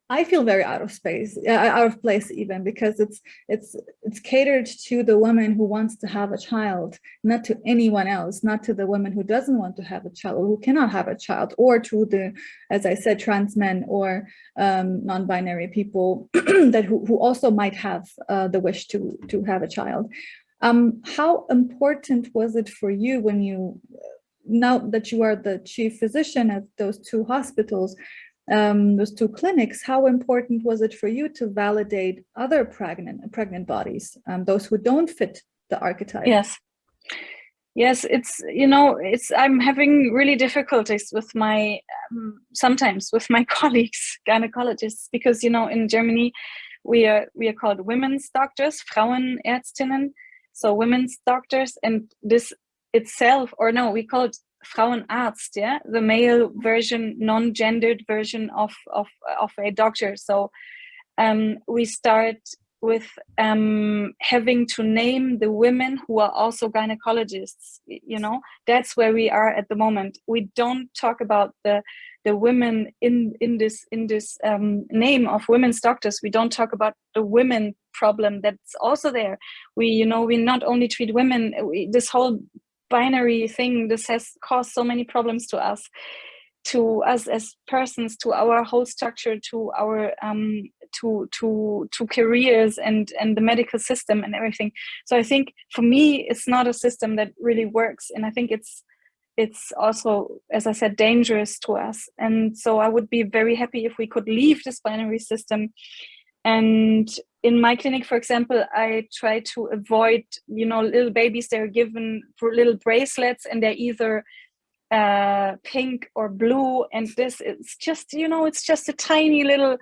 I feel very out of space, uh, out of place even because it's it's it's catered to the woman who wants to have a child, not to anyone else, not to the woman who doesn't want to have a child or who cannot have a child, or to the, as I said, trans men or um, non-binary people that who, who also might have uh, the wish to to have a child. Um, how important was it for you when you, now that you are the chief physician at those two hospitals, um, those two clinics, how important was it for you to validate other pregnant pregnant bodies, um, those who don't fit the archetype? Yes. Yes, it's, you know, it's, I'm having really difficulties with my, um, sometimes with my colleagues, gynecologists, because, you know, in Germany, we are, we are called women's doctors, Frauenärztinnen, so women's doctors, and this itself, or no, we call it Frauenarzt, yeah, the male version, non-gendered version of, of, of a doctor. So um, we start with um, having to name the women who are also gynecologists, you know, that's where we are at the moment. We don't talk about the the women in in this in this um, name of women's doctors. We don't talk about the women problem that's also there. We, you know, we not only treat women, we, this whole binary thing, this has caused so many problems to us, to us as persons, to our whole structure, to our um, to to to careers and and the medical system and everything. So I think for me, it's not a system that really works, and I think it's it's also, as I said, dangerous to us. And so I would be very happy if we could leave this binary system and in my clinic, for example, I try to avoid, you know, little babies, they're given little bracelets and they're either uh, pink or blue. And this is just, you know, it's just a tiny little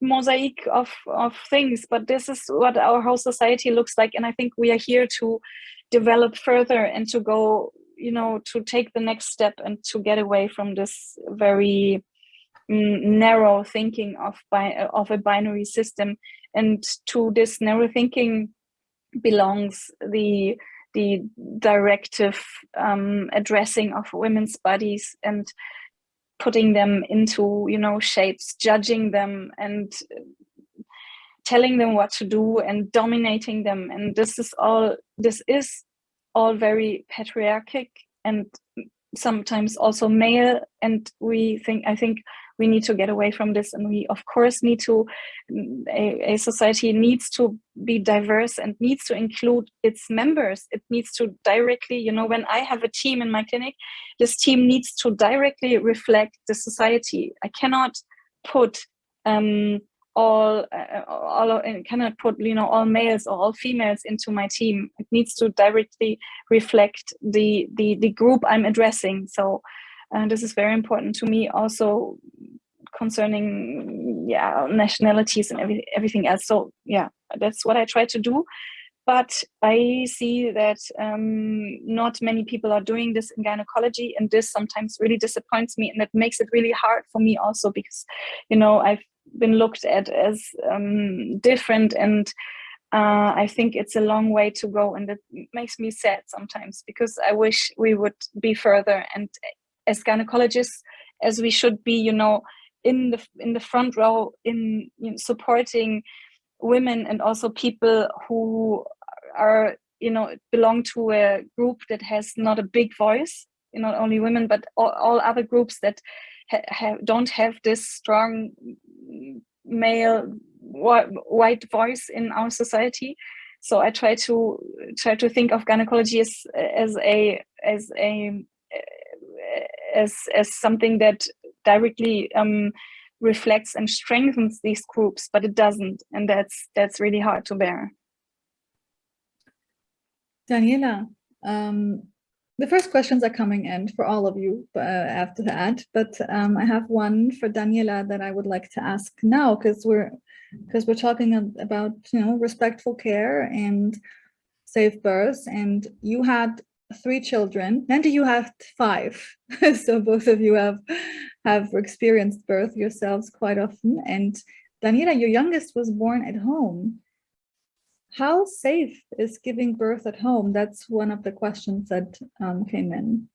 mosaic of, of things, but this is what our whole society looks like. And I think we are here to develop further and to go, you know, to take the next step and to get away from this very narrow thinking of of a binary system. And to this narrow thinking belongs the the directive um, addressing of women's bodies and putting them into you know shapes judging them and telling them what to do and dominating them. And this is all this is all very patriarchic and sometimes also male. And we think i think we need to get away from this and we of course need to a, a, society needs to be diverse and needs to include its members. It needs to directly you know when i have a team in my clinic this team needs to directly reflect the society. I cannot put um, all uh, all uh, cannot put you know all males or all females into my team. It needs to directly reflect the the the group i'm addressing. So and this is very important to me also concerning yeah nationalities and every, everything else. So yeah that's what i try to do. But i see that um, not many people are doing this in gynecology and this sometimes really disappoints me and that makes it really hard for me also because you know i've been looked at as um, different and uh, I think it's a long way to go and it makes me sad sometimes because I wish we would be further and as gynecologists as we should be you know in the in the front row in you know, supporting women and also people who are you know belong to a group that has not a big voice you know not only women but all, all other groups that ha have, don't have this strong male white voice in our society. So i try to try to think of gynecology as as a as a as as something that directly um, reflects and strengthens these groups, but it doesn't, and that's that's really hard to bear. Daniela, um, the first questions are coming in for all of you uh, after that, but um, I have one for Daniela that I would like to ask now because we're because we're talking about you know respectful care and safe births, and you had three children. And you have five. So both of you have have experienced birth yourselves quite often. And Daniela your youngest was born at home. How safe is giving birth at home? That's one of the questions that um, came in.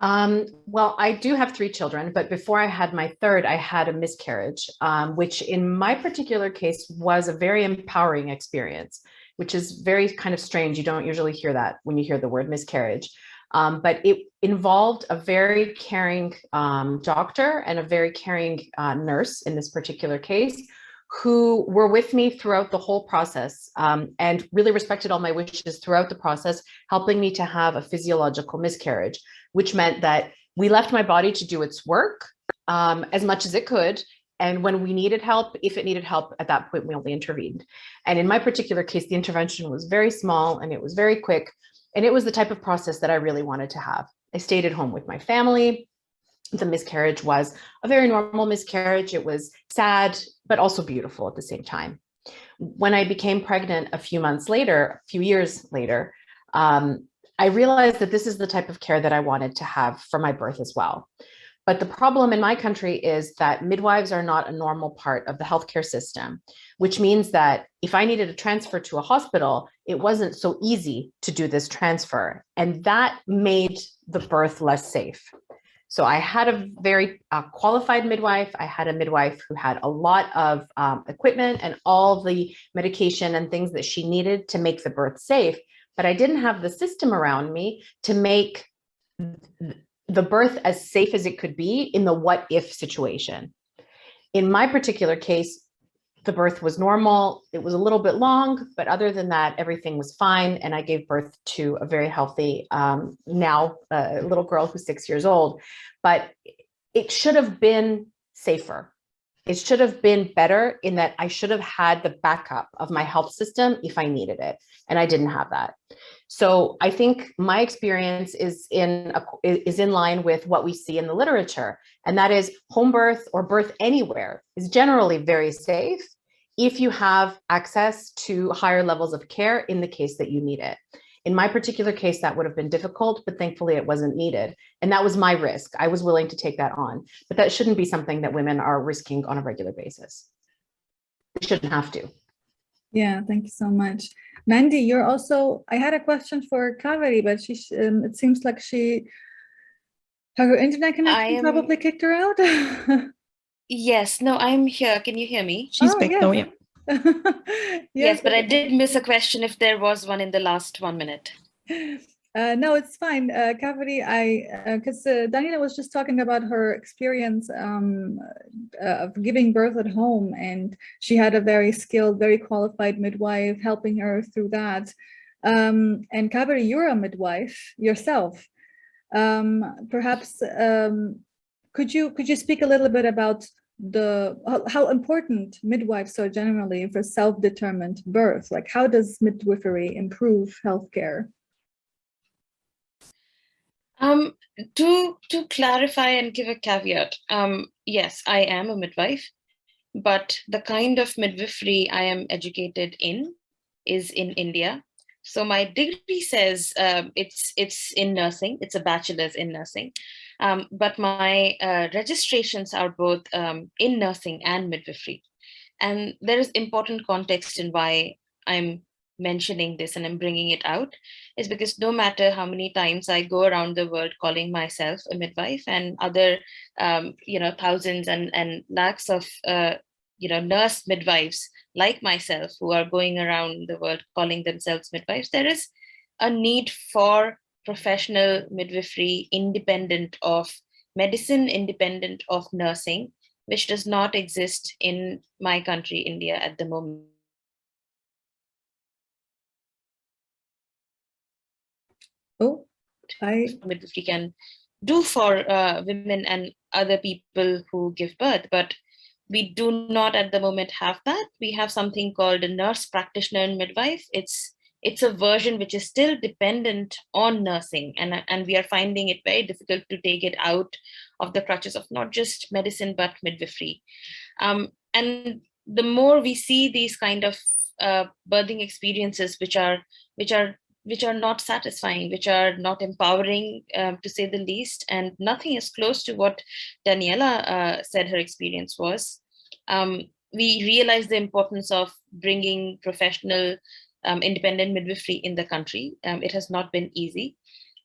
Um, well, I do have three children, but before I had my third, I had a miscarriage, um, which in my particular case was a very empowering experience, which is very kind of strange. You don't usually hear that when you hear the word miscarriage. Um, but it involved a very caring um, doctor and a very caring uh, nurse in this particular case who were with me throughout the whole process um, and really respected all my wishes throughout the process, helping me to have a physiological miscarriage, which meant that we left my body to do its work um, as much as it could. And when we needed help, if it needed help at that point, we only intervened. And in my particular case, the intervention was very small and it was very quick. And it was the type of process that I really wanted to have. I stayed at home with my family the miscarriage was a very normal miscarriage. It was sad, but also beautiful at the same time. When I became pregnant a few months later, a few years later, um, I realized that this is the type of care that I wanted to have for my birth as well. But the problem in my country is that midwives are not a normal part of the healthcare system, which means that if I needed a transfer to a hospital, it wasn't so easy to do this transfer. And that made the birth less safe. So I had a very uh, qualified midwife. I had a midwife who had a lot of um, equipment and all the medication and things that she needed to make the birth safe. But I didn't have the system around me to make the birth as safe as it could be in the what if situation. In my particular case, the birth was normal. It was a little bit long, but other than that, everything was fine. And I gave birth to a very healthy, um, now a little girl who's six years old, but it should have been safer. It should have been better in that I should have had the backup of my health system if I needed it. And I didn't have that. So I think my experience is in a, is in line with what we see in the literature, and that is home birth or birth anywhere is generally very safe if you have access to higher levels of care in the case that you need it. In my particular case, that would have been difficult, but thankfully it wasn't needed. And that was my risk. I was willing to take that on, but that shouldn't be something that women are risking on a regular basis. They shouldn't have to. Yeah, thank you so much. Mandy, you're also, I had a question for Kaveri, but she, um, it seems like she, her internet connection am, probably kicked her out. yes, no, I'm here. Can you hear me? She's oh, back yes. though, yeah. yes, yes, but I did miss a question if there was one in the last one minute. Uh, no, it's fine. Uh, Kaveri, I, because uh, uh, Daniela was just talking about her experience um, uh, of giving birth at home, and she had a very skilled, very qualified midwife helping her through that. Um, and Kaveri, you're a midwife yourself. Um, perhaps um, could you could you speak a little bit about the how, important midwives are generally for self-determined birth? Like, how does midwifery improve healthcare? Um, to to clarify and give a caveat, um, yes, I am a midwife, but the kind of midwifery I am educated in is in India. So my degree says um, it's it's in nursing. It's a bachelor's in nursing, um, but my uh, registrations are both um, in nursing and midwifery, and there is important context in why I'm mentioning this and I'm bringing it out is because no matter how many times I go around the world calling myself a midwife and other, um, you know, thousands and, and lakhs of, uh, you know, nurse midwives like myself who are going around the world calling themselves midwives, there is a need for professional midwifery independent of medicine, independent of nursing, which does not exist in my country, India, at the moment. Oh, I Midwifery can do for uh, women and other people who give birth, but we do not at the moment have that. We have something called a nurse practitioner and midwife. It's it's a version which is still dependent on nursing and, and we are finding it very difficult to take it out of the crutches of not just medicine but midwifery. Um, and the more we see these kind of uh, birthing experiences which are which are which are not satisfying, which are not empowering, um, to say the least, and nothing is close to what Daniela uh, said her experience was. Um, we realize the importance of bringing professional um, independent midwifery in the country. Um, it has not been easy.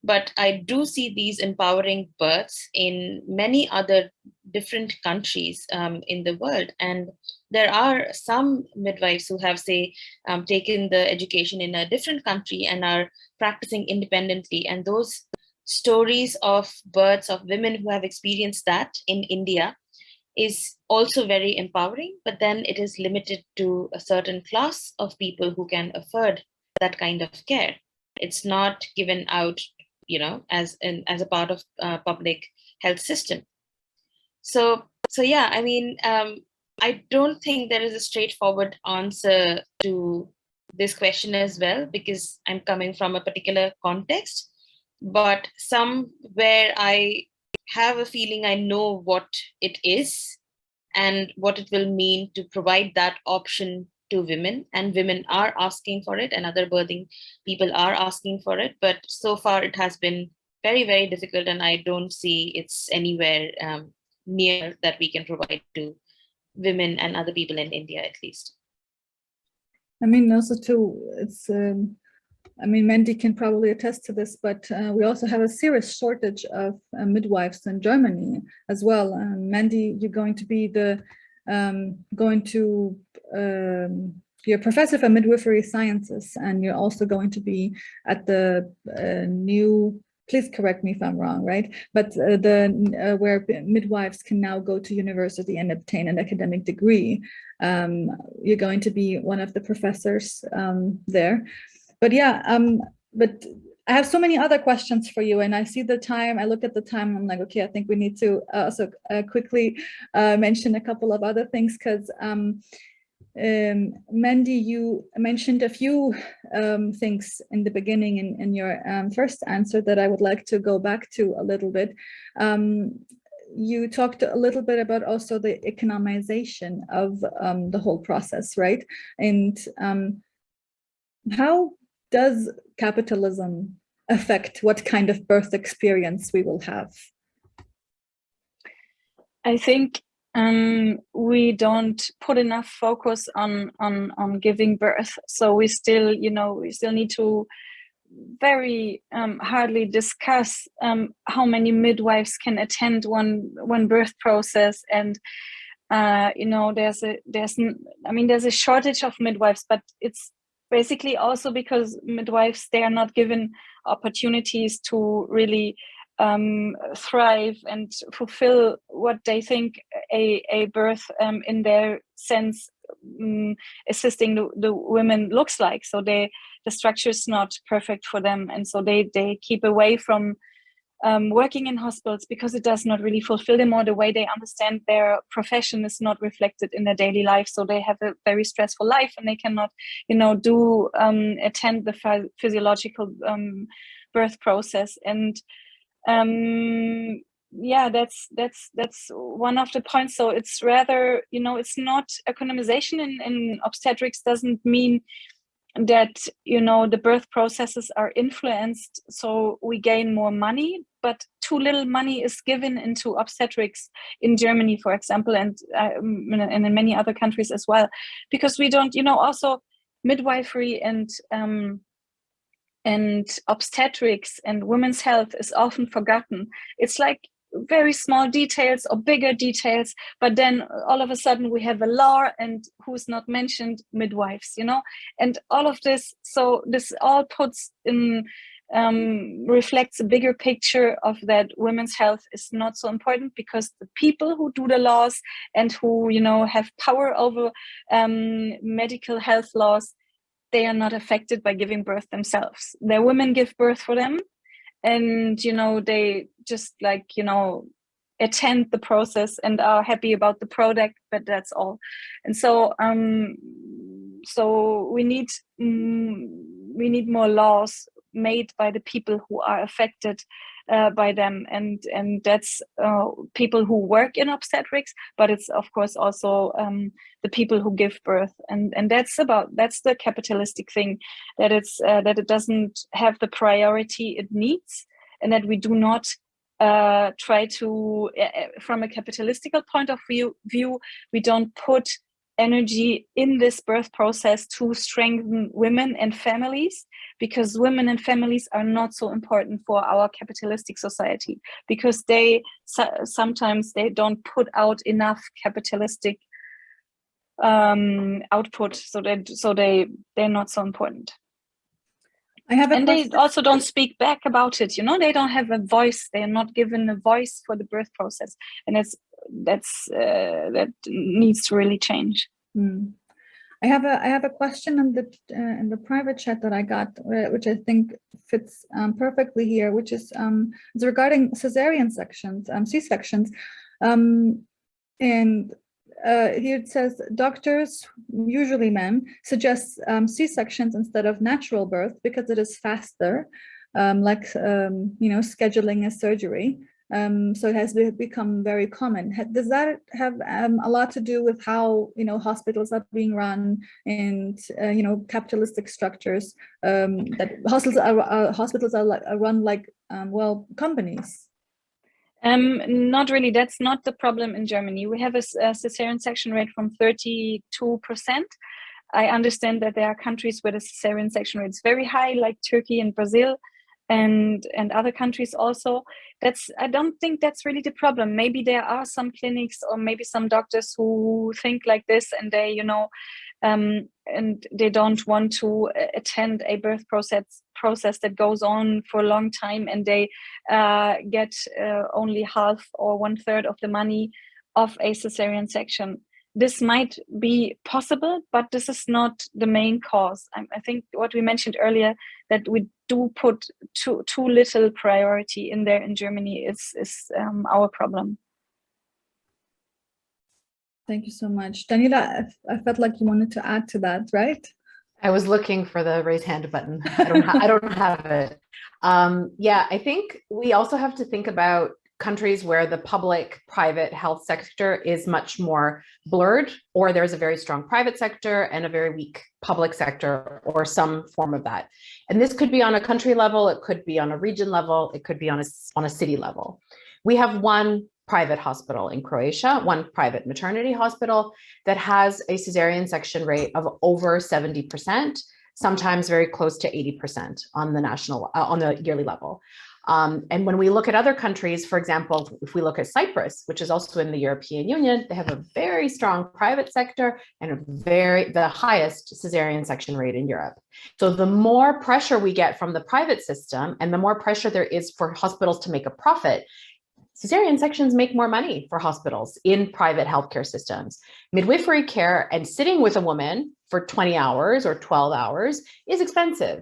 but I do see these empowering births in many other different countries um, in the world. And there are some midwives who have, say, um, taken the education in a different country and are practicing independently. And those stories of births of women who have experienced that in India is also very empowering, but then it is limited to a certain class of people who can afford that kind of care. It's not given out, you know, as an as a part of uh, public health system. So, so yeah, I mean, um, I don't think there is a straightforward answer to this question as well, because I'm coming from a particular context, but somewhere I have a feeling I know what it is and what it will mean to provide that option to women. And women are asking for it and other birthing people are asking for it. But so far it has been very very difficult and i don't see it's anywhere um, near that we can provide to women and other people in india at least. I mean also too it's um, I mean, Mandy can probably attest to this, but uh, we also have a serious shortage of uh, midwives in Germany as well. Um, Mandy, you're going to be the um, going to um, you're a professor for midwifery sciences, and you're also going to be at the uh, new. Please correct me if I'm wrong, right? But uh, the uh, where midwives can now go to university and obtain an academic degree. Um, you're going to be one of the professors um, there. But yeah, um, but I have so many other questions for you and I see the time, I look at the time, I'm like, okay, I think we need to uh, also uh, quickly uh, mention a couple of other things because um, um, Mandy, you mentioned a few um, things in the beginning in, in your um, first answer that I would like to go back to a little bit. Um, you talked a little bit about also the economization of um, the whole process, right? And um, how does capitalism affect what kind of birth experience we will have? I think um, we don't put enough focus on, on, on giving birth. So we still, you know, we still need to very um, hardly discuss um, how many midwives can attend one one birth process and uh, you know there's a there's I mean there's a shortage of midwives but it's basically also because midwives they are not given opportunities to really um, thrive and fulfill what they think a, a birth um, in their sense um, assisting the, the women looks like. So they the structure is not perfect for them. And so they they keep away from um, working in hospitals because it does not really fulfill them or the way they understand their profession is not reflected in their daily life. So they have a very stressful life and they cannot, you know, do um, attend the physiological um, birth process. And um, yeah, that's that's that's one of the points. So it's rather, you know, it's not economization in, in obstetrics doesn't mean that you know the birth processes are influenced so we gain more money but too little money is given into obstetrics in germany for example and uh, and in many other countries as well because we don't you know also midwifery and um, and obstetrics and women's health is often forgotten. It's like very small details or bigger details but then all of a sudden we have a law and who's not mentioned? Midwives you know? And all of this so this all puts in um, reflects a bigger picture of that women's health is not so important because the people who do the laws and who you know have power over um, medical health laws they are not affected by giving birth themselves. Their women give birth for them and you know they just like you know attend the process and are happy about the product but that's all. And so um so we need mm, we need more laws made by the people who are affected uh, by them. And and that's uh, people who work in obstetrics but it's of course also um, the people who give birth. And and that's about that's the capitalistic thing that it's uh, that it doesn't have the priority it needs and that we do not uh, try to uh, from a capitalistical point of view view we don't put energy in this birth process to strengthen women and families because women and families are not so important for our capitalistic society because they sometimes they don't put out enough capitalistic um, output so that so they they're not so important. I have a and they also don't speak back about it you know? They don't have a voice they are not given a voice for the birth process. And it's that's uh, that needs to really change Hmm. I have a I have a question in the uh, in the private chat that I got, uh, which I think fits um, perfectly here, which is um, it's regarding cesarean sections, um, C sections, um, and uh, here it says doctors, usually men, suggest um, C sections instead of natural birth because it is faster, um, like um, you know scheduling a surgery. Um, so it has become very common. Does that have um, a lot to do with how you know hospitals are being run and uh, you know capitalistic structures um, that hospitals are hospitals are, like, are run like um, well companies? Um, not really. That's not the problem in Germany. We have a, a cesarean section rate from 32%. I understand that there are countries where the cesarean section rate is very high, like Turkey and Brazil, and and other countries also. That's I don't think that's really the problem. Maybe there are some clinics or maybe some doctors who think like this, and they, you know, um, and they don't want to attend a birth process process that goes on for a long time and they uh, get uh, only half or one third of the money of a cesarean section. This might be possible, but this is not the main cause. I, I think what we mentioned earlier, that we do put too, too little priority in there in Germany is, is um, our problem. Thank you so much. Daniela, I, I felt like you wanted to add to that, right? I was looking for the raise hand button. I don't, I don't have it. Um, yeah, I think we also have to think about countries where the public private health sector is much more blurred or there's a very strong private sector and a very weak public sector or some form of that. And this could be on a country level, it could be on a region level, it could be on a, on a city level. We have one private hospital in Croatia, one private maternity hospital that has a cesarean section rate of over 70%, sometimes very close to 80% on the national, uh, on the yearly level. Um, and when we look at other countries, for example, if we look at Cyprus, which is also in the European Union, they have a very strong private sector and a very the highest cesarean section rate in Europe. So the more pressure we get from the private system and the more pressure there is for hospitals to make a profit, cesarean sections make more money for hospitals in private healthcare systems. Midwifery care and sitting with a woman for 20 hours or 12 hours is expensive.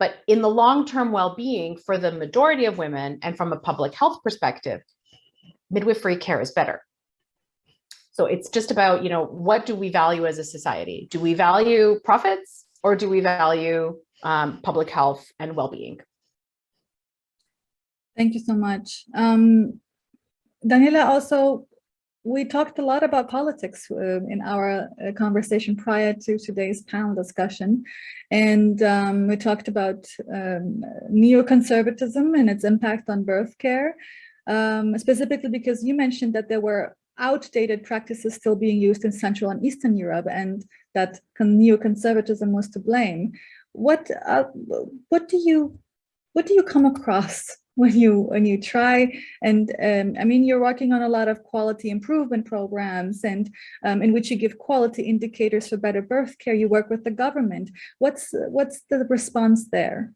But in the long-term well-being for the majority of women and from a public health perspective, midwifery care is better. So it's just about, you know, what do we value as a society? Do we value profits or do we value um, public health and well-being? Thank you so much. Um, Daniela, also, we talked a lot about politics uh, in our uh, conversation prior to today's panel discussion. And um, we talked about um, neoconservatism and its impact on birth care, um, specifically because you mentioned that there were outdated practices still being used in Central and Eastern Europe and that neoconservatism was to blame. What, uh, what do you what do you come across when you when you try. And um, I mean you're working on a lot of quality improvement programs and um, in which you give quality indicators for better birth care. You work with the government. What's what's the response there?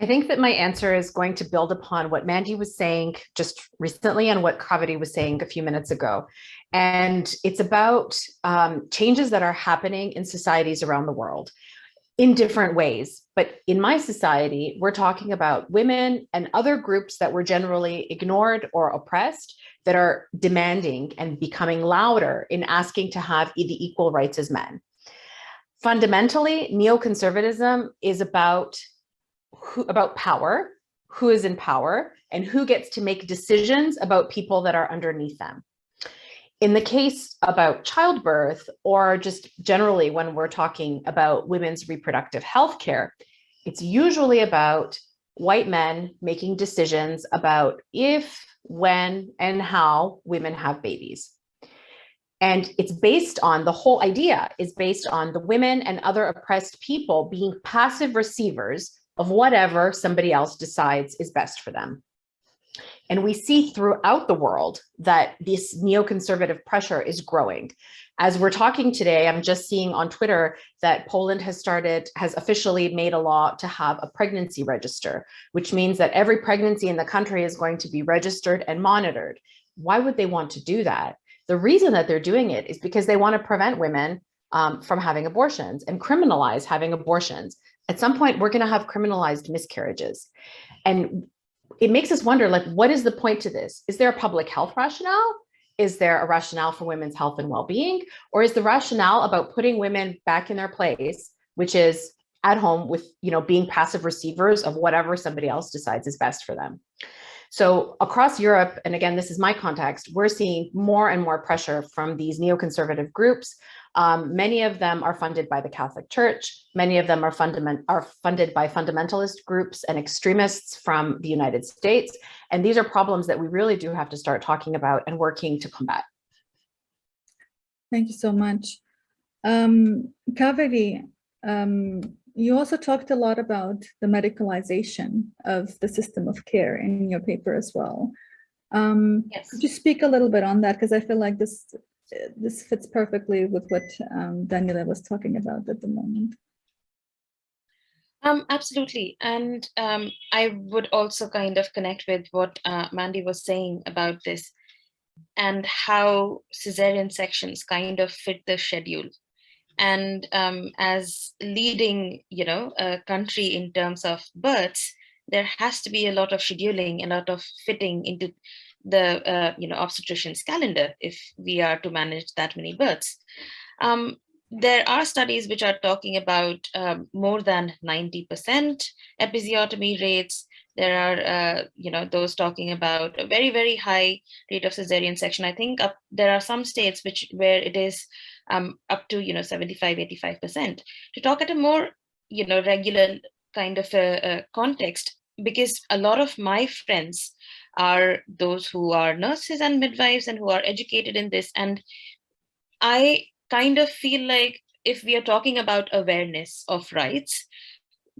I think that my answer is going to build upon what Mandy was saying just recently and what Kaveri was saying a few minutes ago. And it's about um, changes that are happening in societies around the world in different ways. But in my society, we're talking about women and other groups that were generally ignored or oppressed that are demanding and becoming louder in asking to have the equal rights as men. Fundamentally, neoconservatism is about who, about power, who is in power, and who gets to make decisions about people that are underneath them in the case about childbirth or just generally when we're talking about women's reproductive health care, it's usually about white men making decisions about if, when, and how women have babies. And it's based on the whole idea is based on the women and other oppressed people being passive receivers of whatever somebody else decides is best for them. And we see throughout the world that this neoconservative pressure is growing. As we're talking today, I'm just seeing on Twitter that Poland has started, has officially made a law to have a pregnancy register, which means that every pregnancy in the country is going to be registered and monitored. Why would they want to do that? The reason that they're doing it is because they want to prevent women um, from having abortions and criminalize having abortions. At some point, we're going to have criminalized miscarriages. And it makes us wonder, like, what is the point to this? Is there a public health rationale? Is there a rationale for women's health and well-being? Or is the rationale about putting women back in their place, which is at home with, you know, being passive receivers of whatever somebody else decides is best for them? So across Europe, and again, this is my context, we're seeing more and more pressure from these neoconservative groups. Um, many of them are funded by the Catholic Church. Many of them are, are funded by fundamentalist groups and extremists from the United States. And these are problems that we really do have to start talking about and working to combat. Thank you so much. Um, Kaveri, um, you also talked a lot about the medicalization of the system of care in your paper as well. Um, yes. Could you speak a little bit on that? Because I feel like this this fits perfectly with what um, Daniela was talking about at the moment. Um, absolutely. And um, I would also kind of connect with what uh, Mandy was saying about this and how cesarean sections kind of fit the schedule and um, as leading, you know, a country in terms of births, there has to be a lot of scheduling, a lot of fitting into the, uh, you know, obstetrician's calendar if we are to manage that many births. Um, there are studies which are talking about um, more than 90% episiotomy rates. There are, uh, you know, those talking about a very, very high rate of cesarean section. I think up, there are some states which where it is um, up to, you know, 75, 85%. To talk at a more, you know, regular kind of a, a context, because a lot of my friends are those who are nurses and midwives and who are educated in this. And I kind of feel like if we are talking about awareness of rights,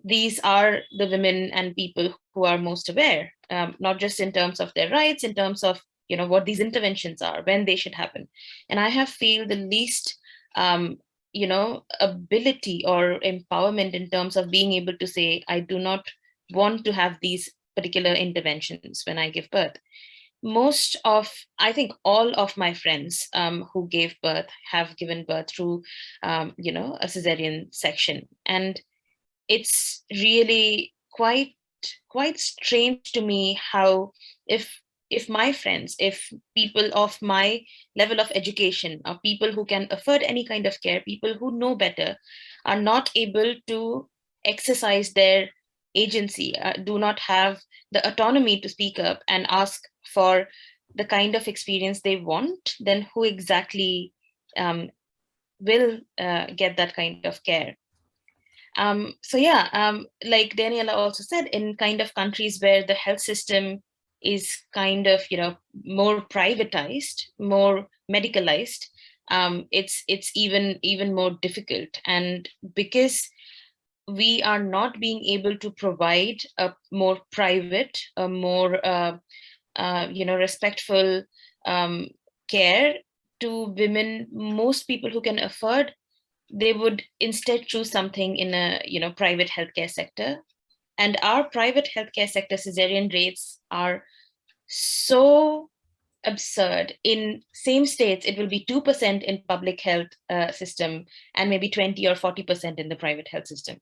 these are the women and people who are most aware, um, not just in terms of their rights, in terms of you know what these interventions are, when they should happen. And I have feel the least um, you know, ability or empowerment in terms of being able to say, I do not want to have these particular interventions when I give birth. Most of, I think all of my friends um, who gave birth have given birth through, um, you know, a cesarean section. And it's really quite, quite strange to me how if if my friends, if people of my level of education, or people who can afford any kind of care, people who know better, are not able to exercise their agency, uh, do not have the autonomy to speak up and ask for the kind of experience they want, then who exactly um, will uh, get that kind of care? Um, so yeah, um, like Daniela also said, in kind of countries where the health system is kind of you know more privatized more medicalized um, it's it's even even more difficult. And because we are not being able to provide a more private a more uh, uh, you know respectful um, care to women most people who can afford they would instead choose something in a you know private healthcare sector and our private healthcare sector cesarean rates are so absurd. In same states, it will be 2% in public health uh, system and maybe 20 or 40% in the private health system.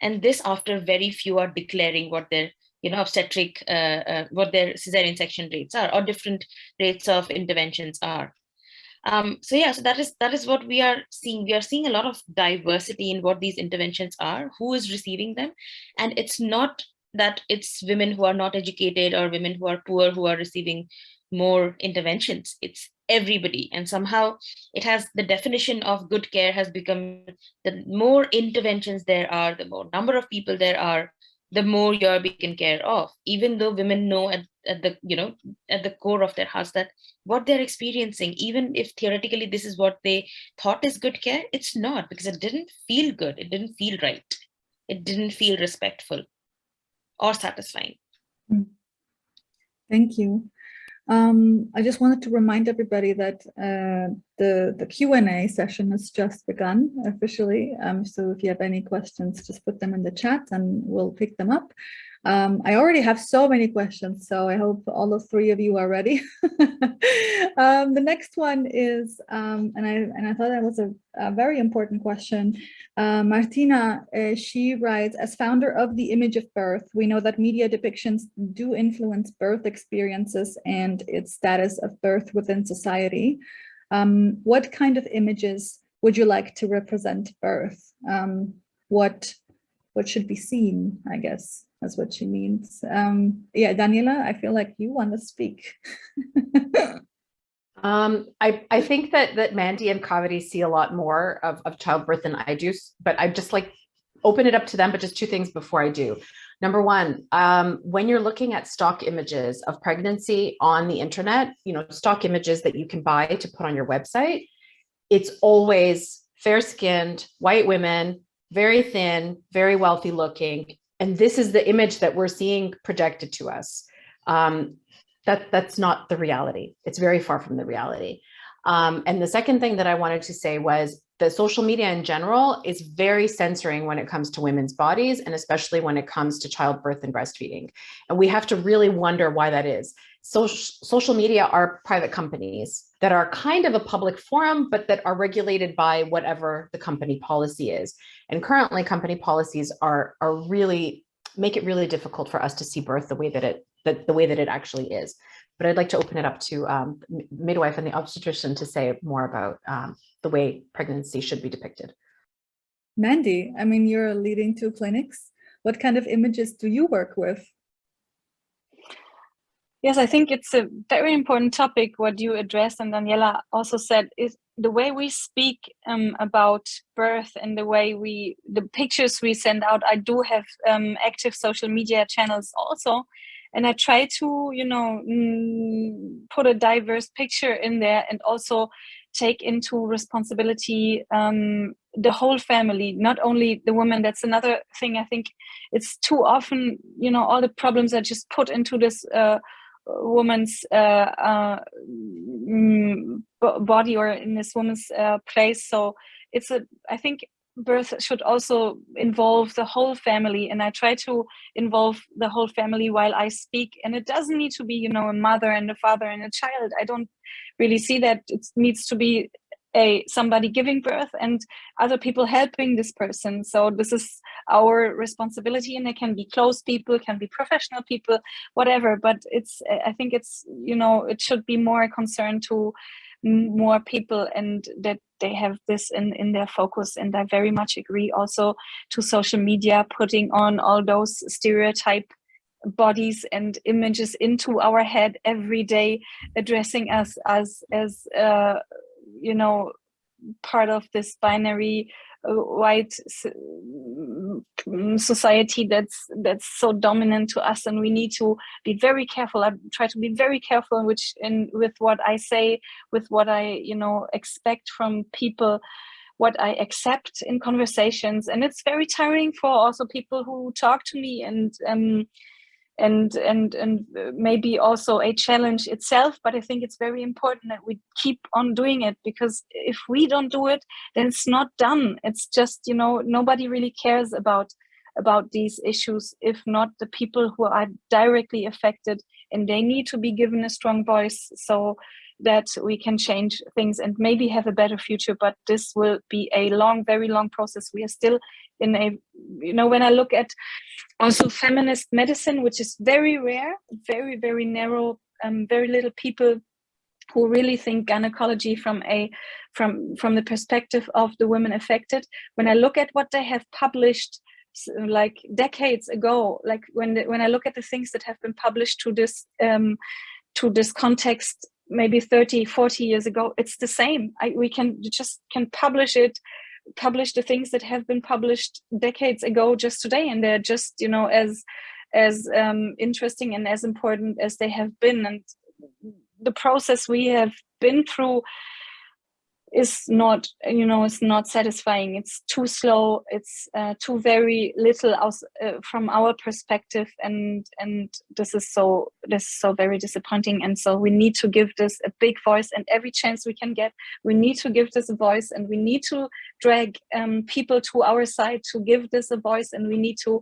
And this after very few are declaring what their you know, obstetric, uh, uh, what their cesarean section rates are or different rates of interventions are. Um, so yeah, so that is that is what we are seeing. We are seeing a lot of diversity in what these interventions are, who is receiving them, and it's not that it's women who are not educated or women who are poor who are receiving more interventions. It's everybody. And somehow it has the definition of good care has become the more interventions there are, the more number of people there are, the more you're taken care of, even though women know at the you know at the core of their hearts that what they're experiencing even if theoretically this is what they thought is good care it's not because it didn't feel good it didn't feel right it didn't feel respectful or satisfying mm. thank you um, I just wanted to remind everybody that uh, the, the Q&A session has just begun officially. Um, so if you have any questions, just put them in the chat and we'll pick them up. Um, I already have so many questions, so I hope all the three of you are ready. um, the next one is, um, and I and I thought that was a, a very important question. Uh, Martina, uh, she writes, as founder of the image of birth, we know that media depictions do influence birth experiences and its status of birth within society. Um, what kind of images would you like to represent birth? Um, what what should be seen, I guess? That's what she means. Um, yeah, Daniela, I feel like you want to speak. um, I, I think that that Mandy and Kaveri see a lot more of, of childbirth than I do, but I just like open it up to them, but just two things before I do. Number one, um, when you're looking at stock images of pregnancy on the internet, you know, stock images that you can buy to put on your website, it's always fair-skinned, white women, very thin, very wealthy looking, and this is the image that we're seeing projected to us. Um, that that's not the reality. It's very far from the reality. Um, and the second thing that I wanted to say was that social media in general is very censoring when it comes to women's bodies and especially when it comes to childbirth and breastfeeding. And we have to really wonder why that is. Social, social media are private companies that are kind of a public forum, but that are regulated by whatever the company policy is. And currently company policies are, are really, make it really difficult for us to see birth the way that it, that the way that it actually is. But I'd like to open it up to um, midwife and the obstetrician to say more about um, the way pregnancy should be depicted. Mandy, I mean, you're leading two clinics. What kind of images do you work with? Yes, I think it's a very important topic what you addressed and Daniela also said is the way we speak um, about birth and the way we, the pictures we send out, I do have um, active social media channels also. And I try to, you know, mm, put a diverse picture in there and also take into responsibility um, the whole family, not only the woman. That's another thing. I think it's too often, you know, all the problems are just put into this uh, woman's uh, uh, mm, body or in this woman's uh, place. So it's a, I think birth should also involve the whole family and I try to involve the whole family while I speak and it doesn't need to be you know a mother and a father and a child I don't really see that it needs to be a somebody giving birth and other people helping this person. So this is our responsibility and it can be close people can be professional people whatever. But it's i think it's you know it should be more a concern to more people and that they have this in in their focus. And i very much agree also to social media putting on all those stereotype bodies and images into our head every day addressing us as as uh, you know part of this binary uh, white mm, society that's that's so dominant to us and we need to be very careful i try to be very careful in which in with what i say with what i you know expect from people what I accept in conversations. And it's very tiring for also people who talk to me and um, and and and maybe also a challenge itself but i think it's very important that we keep on doing it because if we don't do it then it's not done. It's just you know nobody really cares about about these issues if not the people who are directly affected and they need to be given a strong voice. So that we can change things and maybe have a better future but this will be a long very long process. We are still in a you know when i look at also feminist medicine which is very rare very very narrow um, very little people who really think gynecology from a from from the perspective of the women affected. When i look at what they have published like decades ago like when the, when i look at the things that have been published to this um to this context maybe 30 40 years ago it's the same I, we can just can publish it publish the things that have been published decades ago just today and they're just you know as as um, interesting and as important as they have been. And the process we have been through is not you know it's not satisfying. It's too slow. It's uh, too very little aus, uh, from our perspective. And and this is so this is so very disappointing. And so we need to give this a big voice. And every chance we can get we need to give this a voice. And we need to drag um, people to our side to give this a voice. And we need to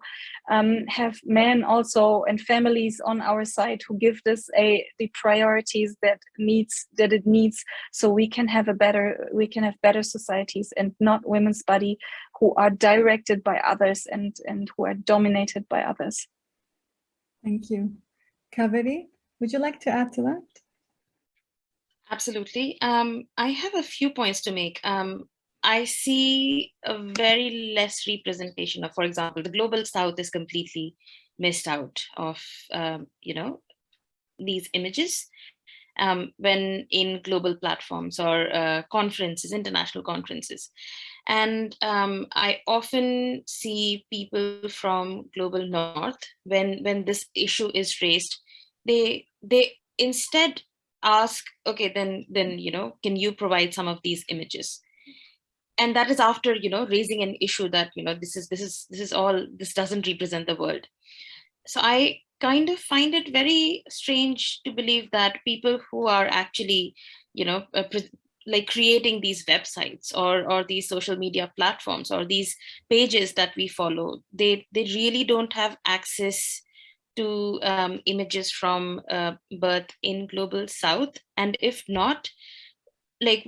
um, have men also and families on our side who give this a the priorities that needs that it needs so we can have a better we can have better societies and not women's body who are directed by others and, and who are dominated by others. Thank you. Kaveri, would you like to add to that? Absolutely. Um, I have a few points to make. Um, I see a very less representation of, for example, the global south is completely missed out of, um, you know, these images um, when in global platforms or uh, conferences, international conferences. And um, I often see people from global north, when, when this issue is raised, they, they instead ask, okay, then, then, you know, can you provide some of these images? And that is after, you know, raising an issue that, you know, this is, this is, this is all, this doesn't represent the world. So I kind of find it very strange to believe that people who are actually, you know, uh, like creating these websites or or these social media platforms or these pages that we follow, they they really don't have access to um, images from uh, birth in global south. And if not like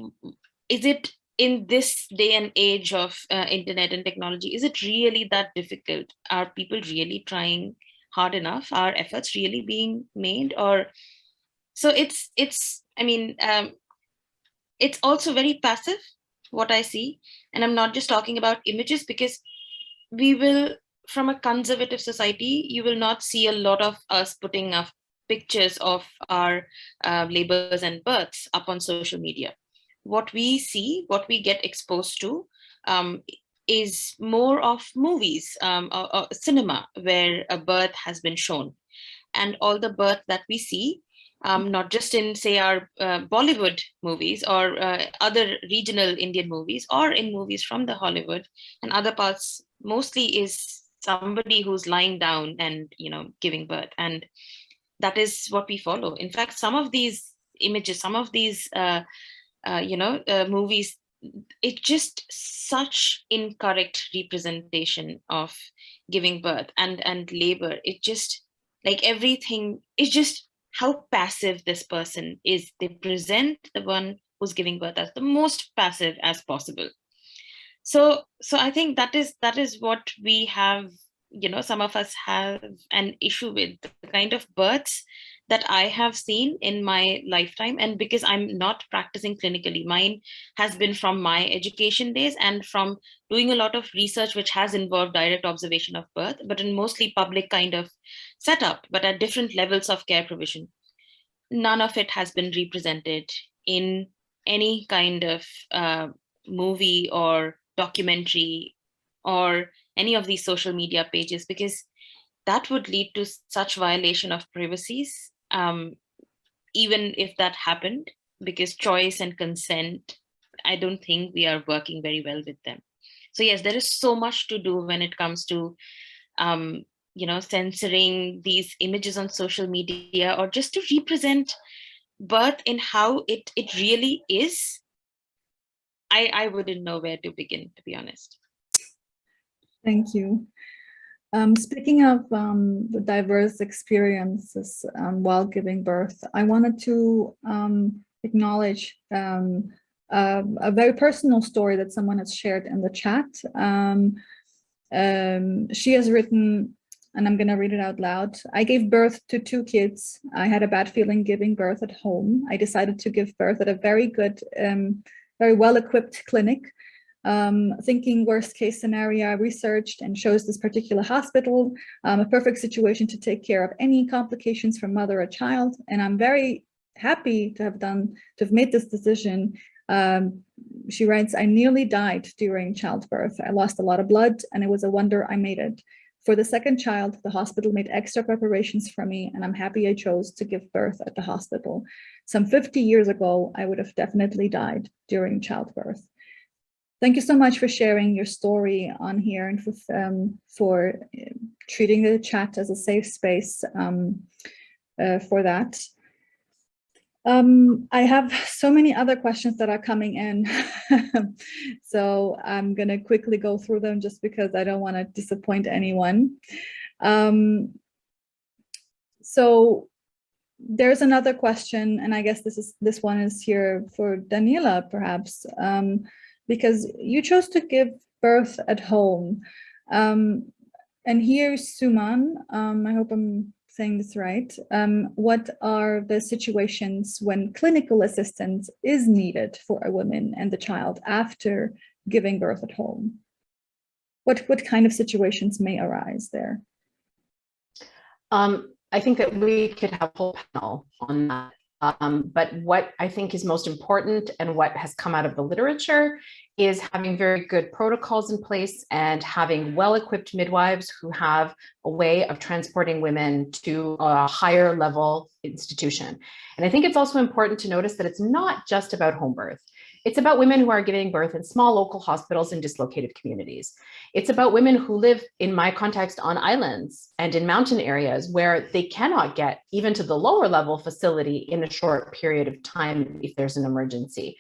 is it in this day and age of uh, internet and technology is it really that difficult? Are people really trying hard enough are efforts really being made or so it's it's i mean um, it's also very passive what i see. And i'm not just talking about images because we will from a conservative society you will not see a lot of us putting up pictures of our uh, labors and births up on social media. What we see what we get exposed to um, is more of movies, um, or, or cinema, where a birth has been shown. And all the birth that we see, um, not just in, say, our uh, Bollywood movies or uh, other regional Indian movies, or in movies from the Hollywood and other parts, mostly is somebody who's lying down and, you know, giving birth. And that is what we follow. In fact, some of these images, some of these, uh, uh you know, uh, movies it's just such incorrect representation of giving birth and and labor. It just like everything is just how passive this person is. They present the one who's giving birth as the most passive as possible. So so i think that is that is what we have you know some of us have an issue with the kind of births that I have seen in my lifetime. And because I'm not practicing clinically, mine has been from my education days and from doing a lot of research, which has involved direct observation of birth, but in mostly public kind of setup, but at different levels of care provision. None of it has been represented in any kind of uh, movie or documentary or any of these social media pages because that would lead to such violation of privacies um, even if that happened, because choice and consent, I don't think we are working very well with them. So yes, there is so much to do when it comes to, um, you know, censoring these images on social media or just to represent birth in how it, it really is. I, I wouldn't know where to begin, to be honest. Thank you. Um, speaking of um, the diverse experiences um, while giving birth, I wanted to um, acknowledge um, a, a, very personal story that someone has shared in the chat. Um, she has written, and I'm going to read it out loud. I gave birth to two kids. I had a bad feeling giving birth at home. I decided to give birth at a very good, very well-equipped clinic um, thinking worst case scenario, I researched and chose this particular hospital, um, a perfect situation to take care of any complications from mother or child. And I'm very happy to have done, to have made this decision. Um, she writes, I nearly died during childbirth. I lost a lot of blood and it was a wonder I made it. For the second child, the hospital made extra preparations for me and I'm happy I chose to give birth at the hospital. Some 50 years ago, I would have definitely died during childbirth. Thank you so much for sharing your story on here and for, um, for uh, treating the chat as a safe space um, uh, for that. Um, I have so many other questions that are coming in, so I'm going to quickly go through them just because I don't want to disappoint anyone. Um, so there's another question, and I guess this is this one is here for Daniela, perhaps, um, because you chose to give birth at home. Um, and here's Suman. Um, I hope I'm saying this right, um, what are the situations when clinical assistance is needed for a woman and the child after giving birth at home? What, what kind of situations may arise there? Um, I think that we could have a whole panel on that. Um, but what I think is most important and what has come out of the literature is having very good protocols in place and having well-equipped midwives who have a way of transporting women to a higher level institution. And I think it's also important to notice that it's not just about home birth. It's about women who are giving birth in small local hospitals in dislocated communities. It's about women who live, in my context, on islands and in mountain areas where they cannot get even to the lower level facility in a short period of time if there's an emergency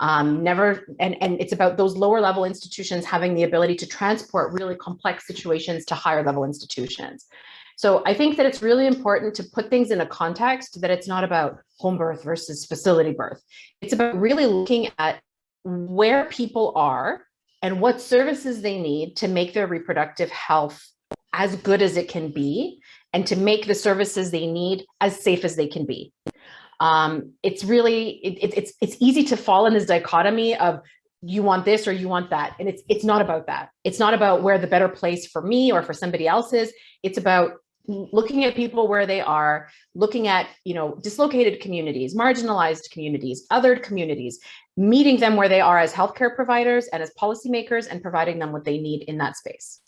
um, never, and, and it's about those lower level institutions having the ability to transport really complex situations to higher level institutions. So I think that it's really important to put things in a context that it's not about home birth versus facility birth. It's about really looking at where people are and what services they need to make their reproductive health as good as it can be and to make the services they need as safe as they can be um, it's really, it, it's, it's easy to fall in this dichotomy of you want this or you want that. And it's, it's not about that. It's not about where the better place for me or for somebody else is. It's about looking at people where they are, looking at, you know, dislocated communities, marginalized communities, othered communities, meeting them where they are as healthcare providers and as policymakers and providing them what they need in that space.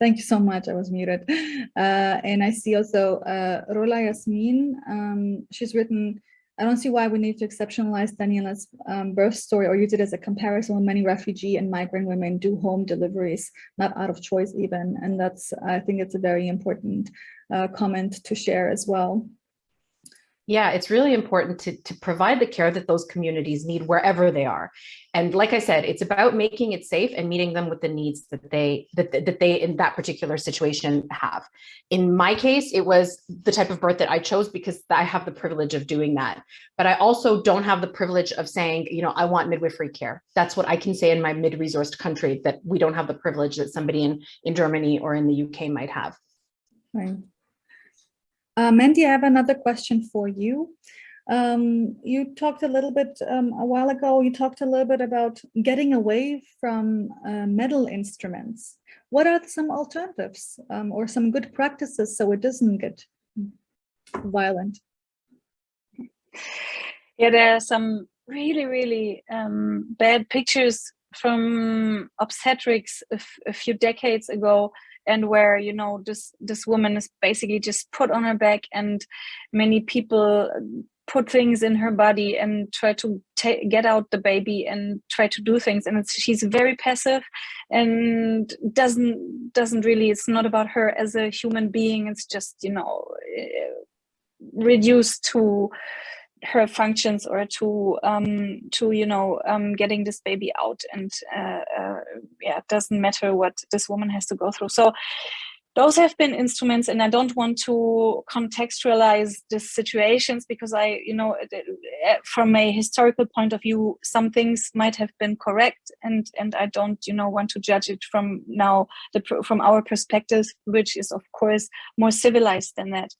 Thank you so much. I was muted. Uh, and I see also uh, Rola Yasmin. Um, she's written, I don't see why we need to exceptionalize Daniela's um, birth story or use it as a comparison when many refugee and migrant women do home deliveries, not out of choice even. And that's, I think it's a very important uh, comment to share as well. Yeah, it's really important to, to provide the care that those communities need wherever they are. And like I said, it's about making it safe and meeting them with the needs that they that, that they in that particular situation have. In my case, it was the type of birth that I chose because I have the privilege of doing that. But I also don't have the privilege of saying, you know, I want midwifery care. That's what I can say in my mid-resourced country that we don't have the privilege that somebody in, in Germany or in the UK might have. Right. Uh, Mandy, I have another question for you. Um, you talked a little bit um, a while ago, you talked a little bit about getting away from uh, metal instruments. What are some alternatives um, or some good practices so it doesn't get violent? Yeah, there are some really, really um, bad pictures from obstetrics a, few decades ago and where you know this this woman is basically just put on her back and many people put things in her body and try to get out the baby and try to do things. And she's very passive and doesn't doesn't really it's not about her as a human being. It's just you know eh, reduced to her functions or to um to you know um getting this baby out and uh, uh, yeah it doesn't matter what this woman has to go through. So those have been instruments and i don't want to contextualize these situations because i you know from a historical point of view some things might have been correct and and i don't you know want to judge it from now the from our perspective which is of course more civilized than that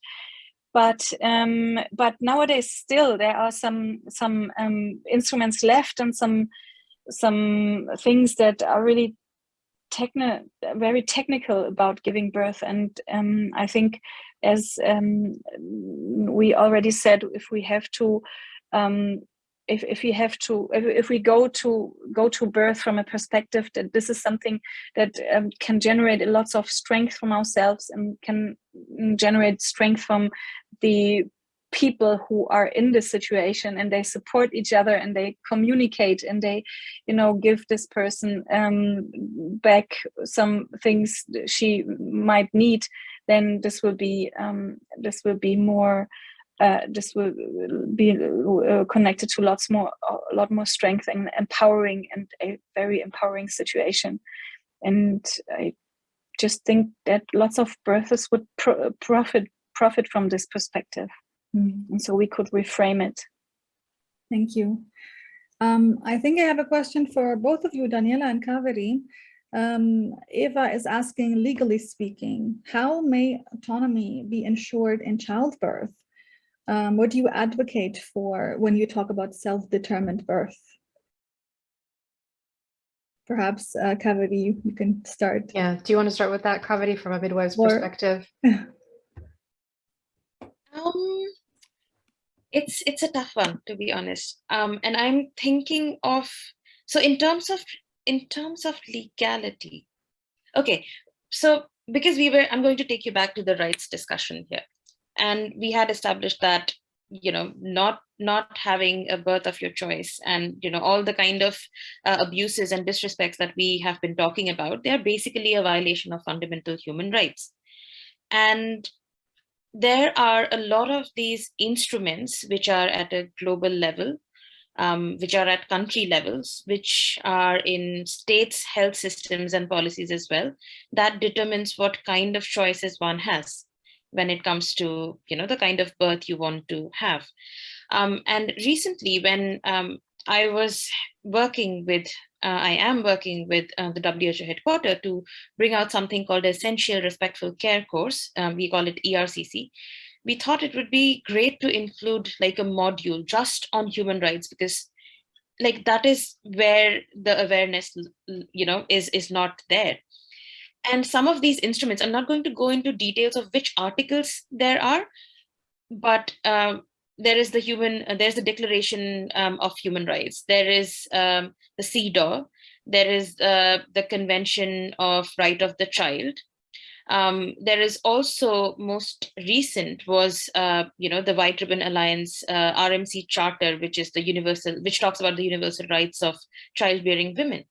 but um, but nowadays still there are some some um, instruments left and some some things that are really techno very technical about giving birth. And um, I think as um, we already said if we have to um, if, if we have to if, if we go to go to birth from a perspective that this is something that um, can generate lots of strength from ourselves and can generate strength from the people who are in this situation and they support each other and they communicate and they you know give this person um, back some things she might need then this will be um, this will be more uh, this will be uh, connected to lots more a lot more strength and empowering and a very empowering situation. And i just think that lots of birthers would pro profit profit from this perspective. Mm. and so we could reframe it. Thank you. Um, i think i have a question for both of you daniela and kaveri. Um, Eva is asking, legally speaking, how may autonomy be ensured in childbirth? Um, what do you advocate for when you talk about self-determined birth? Perhaps, uh, Kaveri, you can start. Yeah, do you want to start with that, Kaveri, from a midwife's or, perspective? um, it's it's a tough one, to be honest. Um, and I'm thinking of, so in terms of, in terms of legality, okay, so because we were, I'm going to take you back to the rights discussion here and we had established that you know not not having a birth of your choice and you know all the kind of uh, abuses and disrespects that we have been talking about they're basically a violation of fundamental human rights. And there are a lot of these instruments which are at a global level um, which are at country levels, which are in states, health systems and policies as well, that determines what kind of choices one has when it comes to you know the kind of birth you want to have um, and recently when um, I was working with uh, I am working with uh, the WHO headquarters to bring out something called Essential Respectful Care course. Um, we call it ERCC. We thought it would be great to include like a module just on human rights because like that is where the awareness you know is is not there and some of these instruments, I'm not going to go into details of which articles there are, but um, there is the human, uh, there's the Declaration um, of Human Rights. There is um, the CEDAW. There is uh, the Convention of Right of the Child. Um, there is also most recent was, uh, you know, the White Ribbon Alliance uh, RMC Charter, which is the universal, which talks about the universal rights of childbearing women.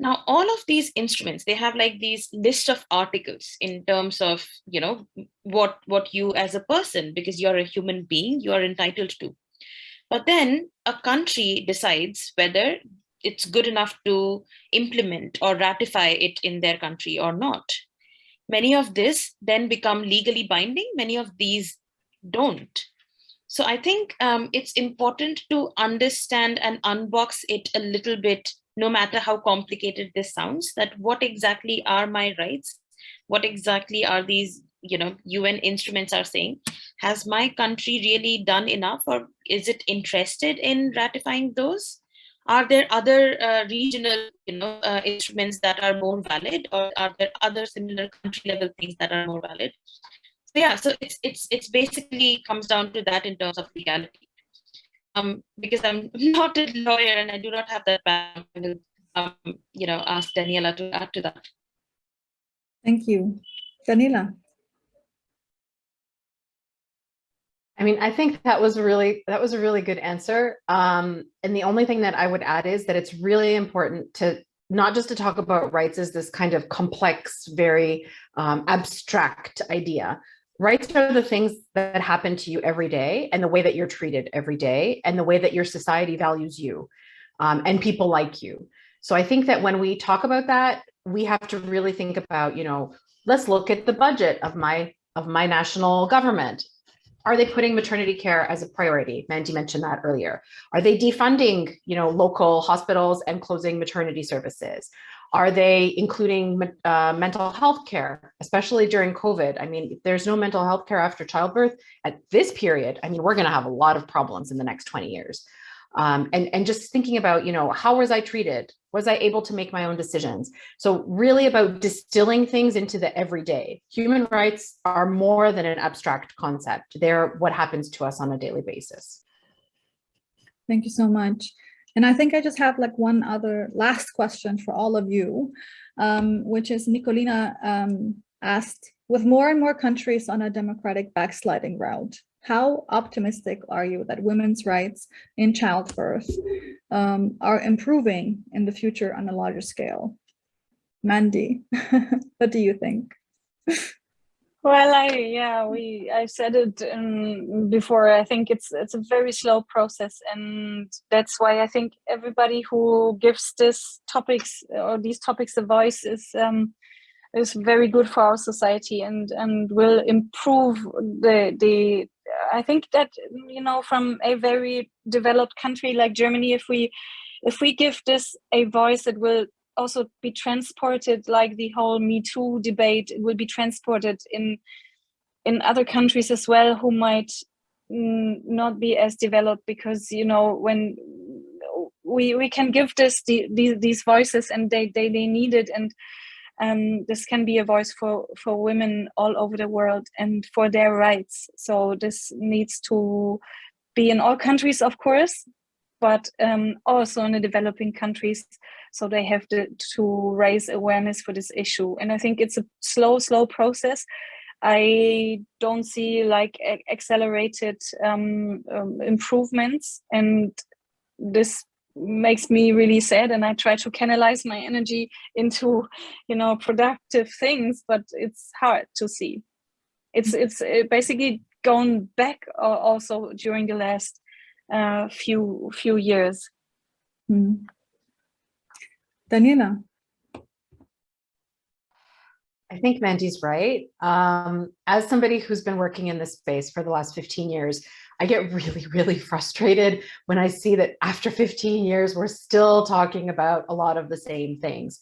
Now, all of these instruments, they have like these list of articles in terms of, you know, what, what you as a person, because you're a human being, you are entitled to. But then a country decides whether it's good enough to implement or ratify it in their country or not. Many of this then become legally binding, many of these don't. So I think um, it's important to understand and unbox it a little bit no matter how complicated this sounds, that what exactly are my rights? What exactly are these, you know, UN instruments are saying? Has my country really done enough or is it interested in ratifying those? Are there other uh, regional, you know, uh, instruments that are more valid or are there other similar country level things that are more valid? So yeah, so it's, it's, it's basically comes down to that in terms of legality um, because I'm not a lawyer and I do not have that background, um, you know, ask Daniela to add to that. Thank you. Daniela. I mean, I think that was a really that was a really good answer. Um, and the only thing that I would add is that it's really important to not just to talk about rights as this kind of complex, very um, abstract idea, rights are the things that happen to you every day and the way that you're treated every day and the way that your society values you um, and people like you. So I think that when we talk about that, we have to really think about, you know, let's look at the budget of my of my national government. Are they putting maternity care as a priority? Mandy mentioned that earlier. Are they defunding, you know, local hospitals and closing maternity services? Are they including uh, mental health care, especially during COVID? I mean, if there's no mental health care after childbirth at this period, I mean, we're going to have a lot of problems in the next 20 years. Um, and, and just thinking about, you know, how was I treated? Was I able to make my own decisions? So really about distilling things into the everyday. Human rights are more than an abstract concept. They're what happens to us on a daily basis. Thank you so much. And I think I just have like one other last question for all of you, um, which is Nicolina um, asked, with more and more countries on a democratic backsliding route, how optimistic are you that women's rights in childbirth um, are improving in the future on a larger scale? Mandy, what do you think? Well, I yeah, we I said it um, before. I think it's it's a very slow process, and that's why I think everybody who gives this topics or these topics a voice is um, is very good for our society and and will improve the the. I think that you know from a very developed country like Germany, if we if we give this a voice, it will also be transported like the whole Me Too debate will be transported in in other countries as well who might not be as developed because you know when we we can give this the, the, these voices and they, they they need it and um, this can be a voice for for women all over the world and for their rights. So this needs to be in all countries of course but um, also in the developing countries so they have to, to raise awareness for this issue. And i think it's a slow slow process. I don't see like accelerated um, um, improvements. And this makes me really sad. And i try to canalize my energy into you know productive things but it's hard to see. It's it's uh, basically gone back also during the last uh, few few years. Mm. Daniela. I think Mandy's right. Um, as somebody who's been working in this space for the last 15 years, I get really, really frustrated when I see that after 15 years, we're still talking about a lot of the same things.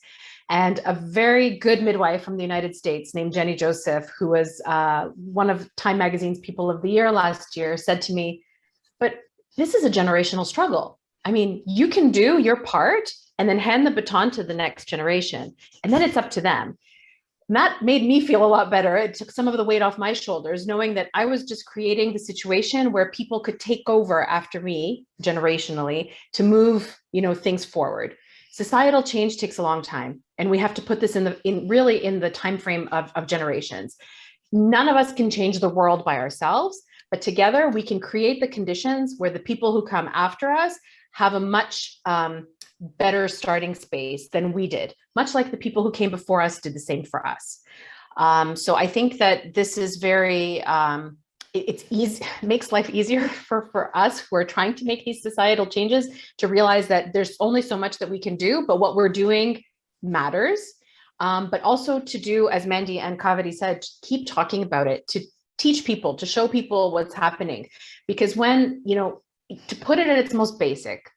And a very good midwife from the United States named Jennie Joseph, who was uh, one of Time Magazine's People of the Year last year, said to me, but this is a generational struggle. I mean, you can do your part and then hand the baton to the next generation. And then it's up to them. And that made me feel a lot better. It took some of the weight off my shoulders, knowing that I was just creating the situation where people could take over after me generationally to move, you know, things forward. Societal change takes a long time, and we have to put this in the in really in the time frame of, of generations. None of us can change the world by ourselves, but together we can create the conditions where the people who come after us have a much um, better starting space than we did, much like the people who came before us did the same for us. Um, so I think that this is very, um, it, it's easy, makes life easier for, for us who are trying to make these societal changes to realize that there's only so much that we can do, but what we're doing matters. Um, but also to do, as Mandy and Kaveri said, keep talking about it, to teach people, to show people what's happening. Because when, you know, to put it at its most basic,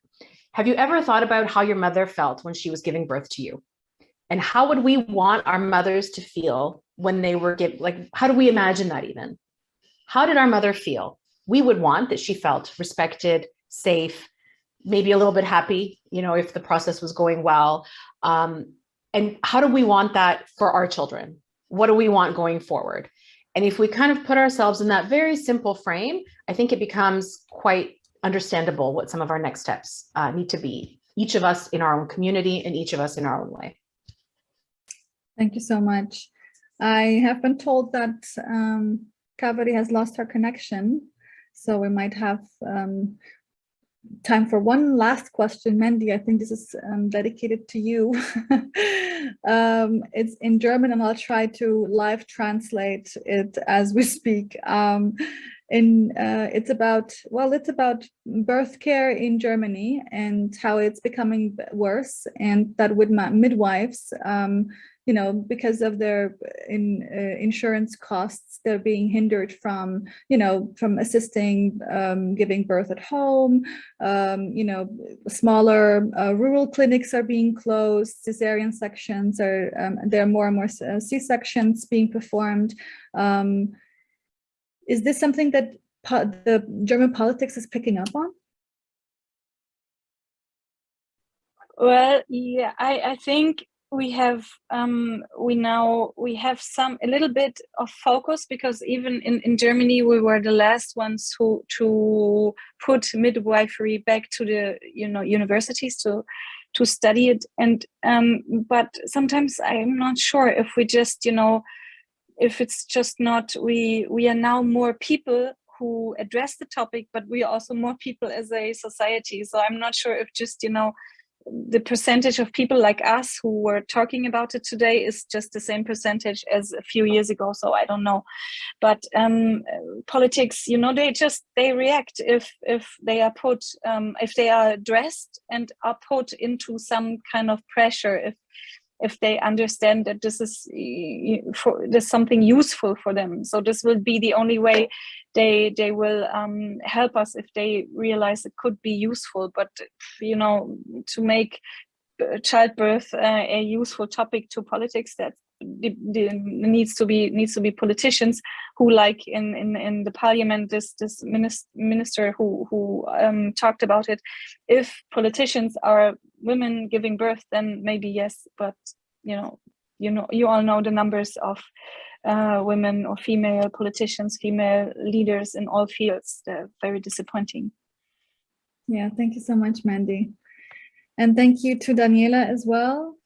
have you ever thought about how your mother felt when she was giving birth to you? And how would we want our mothers to feel when they were give like how do we imagine that even? How did our mother feel? We would want that she felt respected, safe, maybe a little bit happy, you know, if the process was going well. Um, and how do we want that for our children? What do we want going forward? And if we kind of put ourselves in that very simple frame, I think it becomes quite understandable what some of our next steps uh, need to be, each of us in our own community and each of us in our own way. Thank you so much. I have been told that um, has lost her connection, so we might have um, time for one last question. Mandy, I think this is um, dedicated to you. um, it's in German and I'll try to live translate it as we speak. Um, in uh, it's about well it's about birth care in Germany and how it's becoming worse and that with midwives um, you know because of their in uh, insurance costs they're being hindered from you know from assisting um, giving birth at home. Um, you know smaller uh, rural clinics are being closed. Cesarean sections are um, there are more and more uh, c-sections being performed. Um, is this something that the German politics is picking up on? Well, yeah, I, I think we have um, we now we have some a little bit of focus because even in, in Germany we were the last ones who to put midwifery back to the you know universities to to study it and um, but sometimes I'm not sure if we just you know if it's just not we we are now more people who address the topic but we are also more people as a society. So I'm not sure if just you know the percentage of people like us who were talking about it today is just the same percentage as a few years ago. So i don't know. But um, politics you know they just they react if if they are put um, if they are addressed and are put into some kind of pressure if if they understand that this is for there's something useful for them. So this will be the only way they they will um, help us if they realize it could be useful. But you know to make childbirth uh, a useful topic to politics that the, the, needs to be needs to be politicians who like in in, in the parliament this this minister, who who um, talked about it. If politicians are women giving birth then maybe yes but you know you know you all know the numbers of uh, women or female politicians female leaders in all fields. They're very disappointing. Yeah thank you so much mandy. And thank you to daniela as well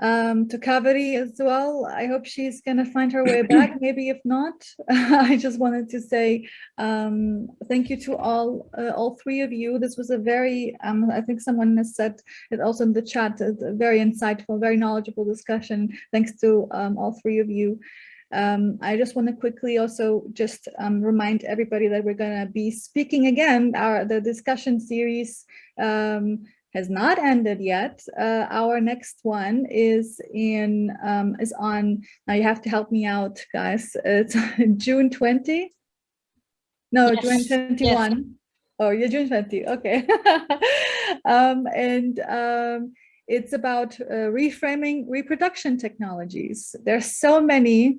um, to Kaveri as well. I hope she's going to find her way back. Maybe if not, I just wanted to say um, thank you to all uh, all three of you. This was a very, um, I think someone has said it also in the chat, a very insightful, very knowledgeable discussion. Thanks to um, all three of you. Um, I just want to quickly also just um, remind everybody that we're going to be speaking again, our the discussion series um, has not ended yet. Uh, our next one is in um, is on. Now you have to help me out, guys. It's June 20. No, yes. June 21. Yes. Oh, you're June 20. Okay. um, and um, it's about uh, reframing reproduction technologies. There's so many.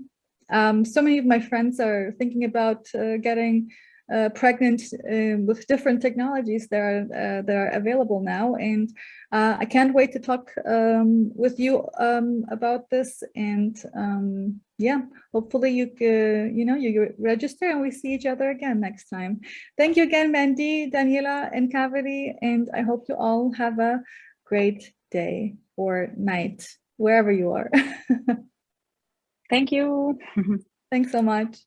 Um, so many of my friends are thinking about uh, getting uh, pregnant um, with different technologies that are, uh, that are available now. And uh, I can't wait to talk um, with you um, about this. And um, yeah, hopefully you, you know, you register and we see each other again next time. Thank you again, Mandy, Daniela, and Kaveri. And I hope you all have a great day or night, wherever you are. Thank you. Thanks so much.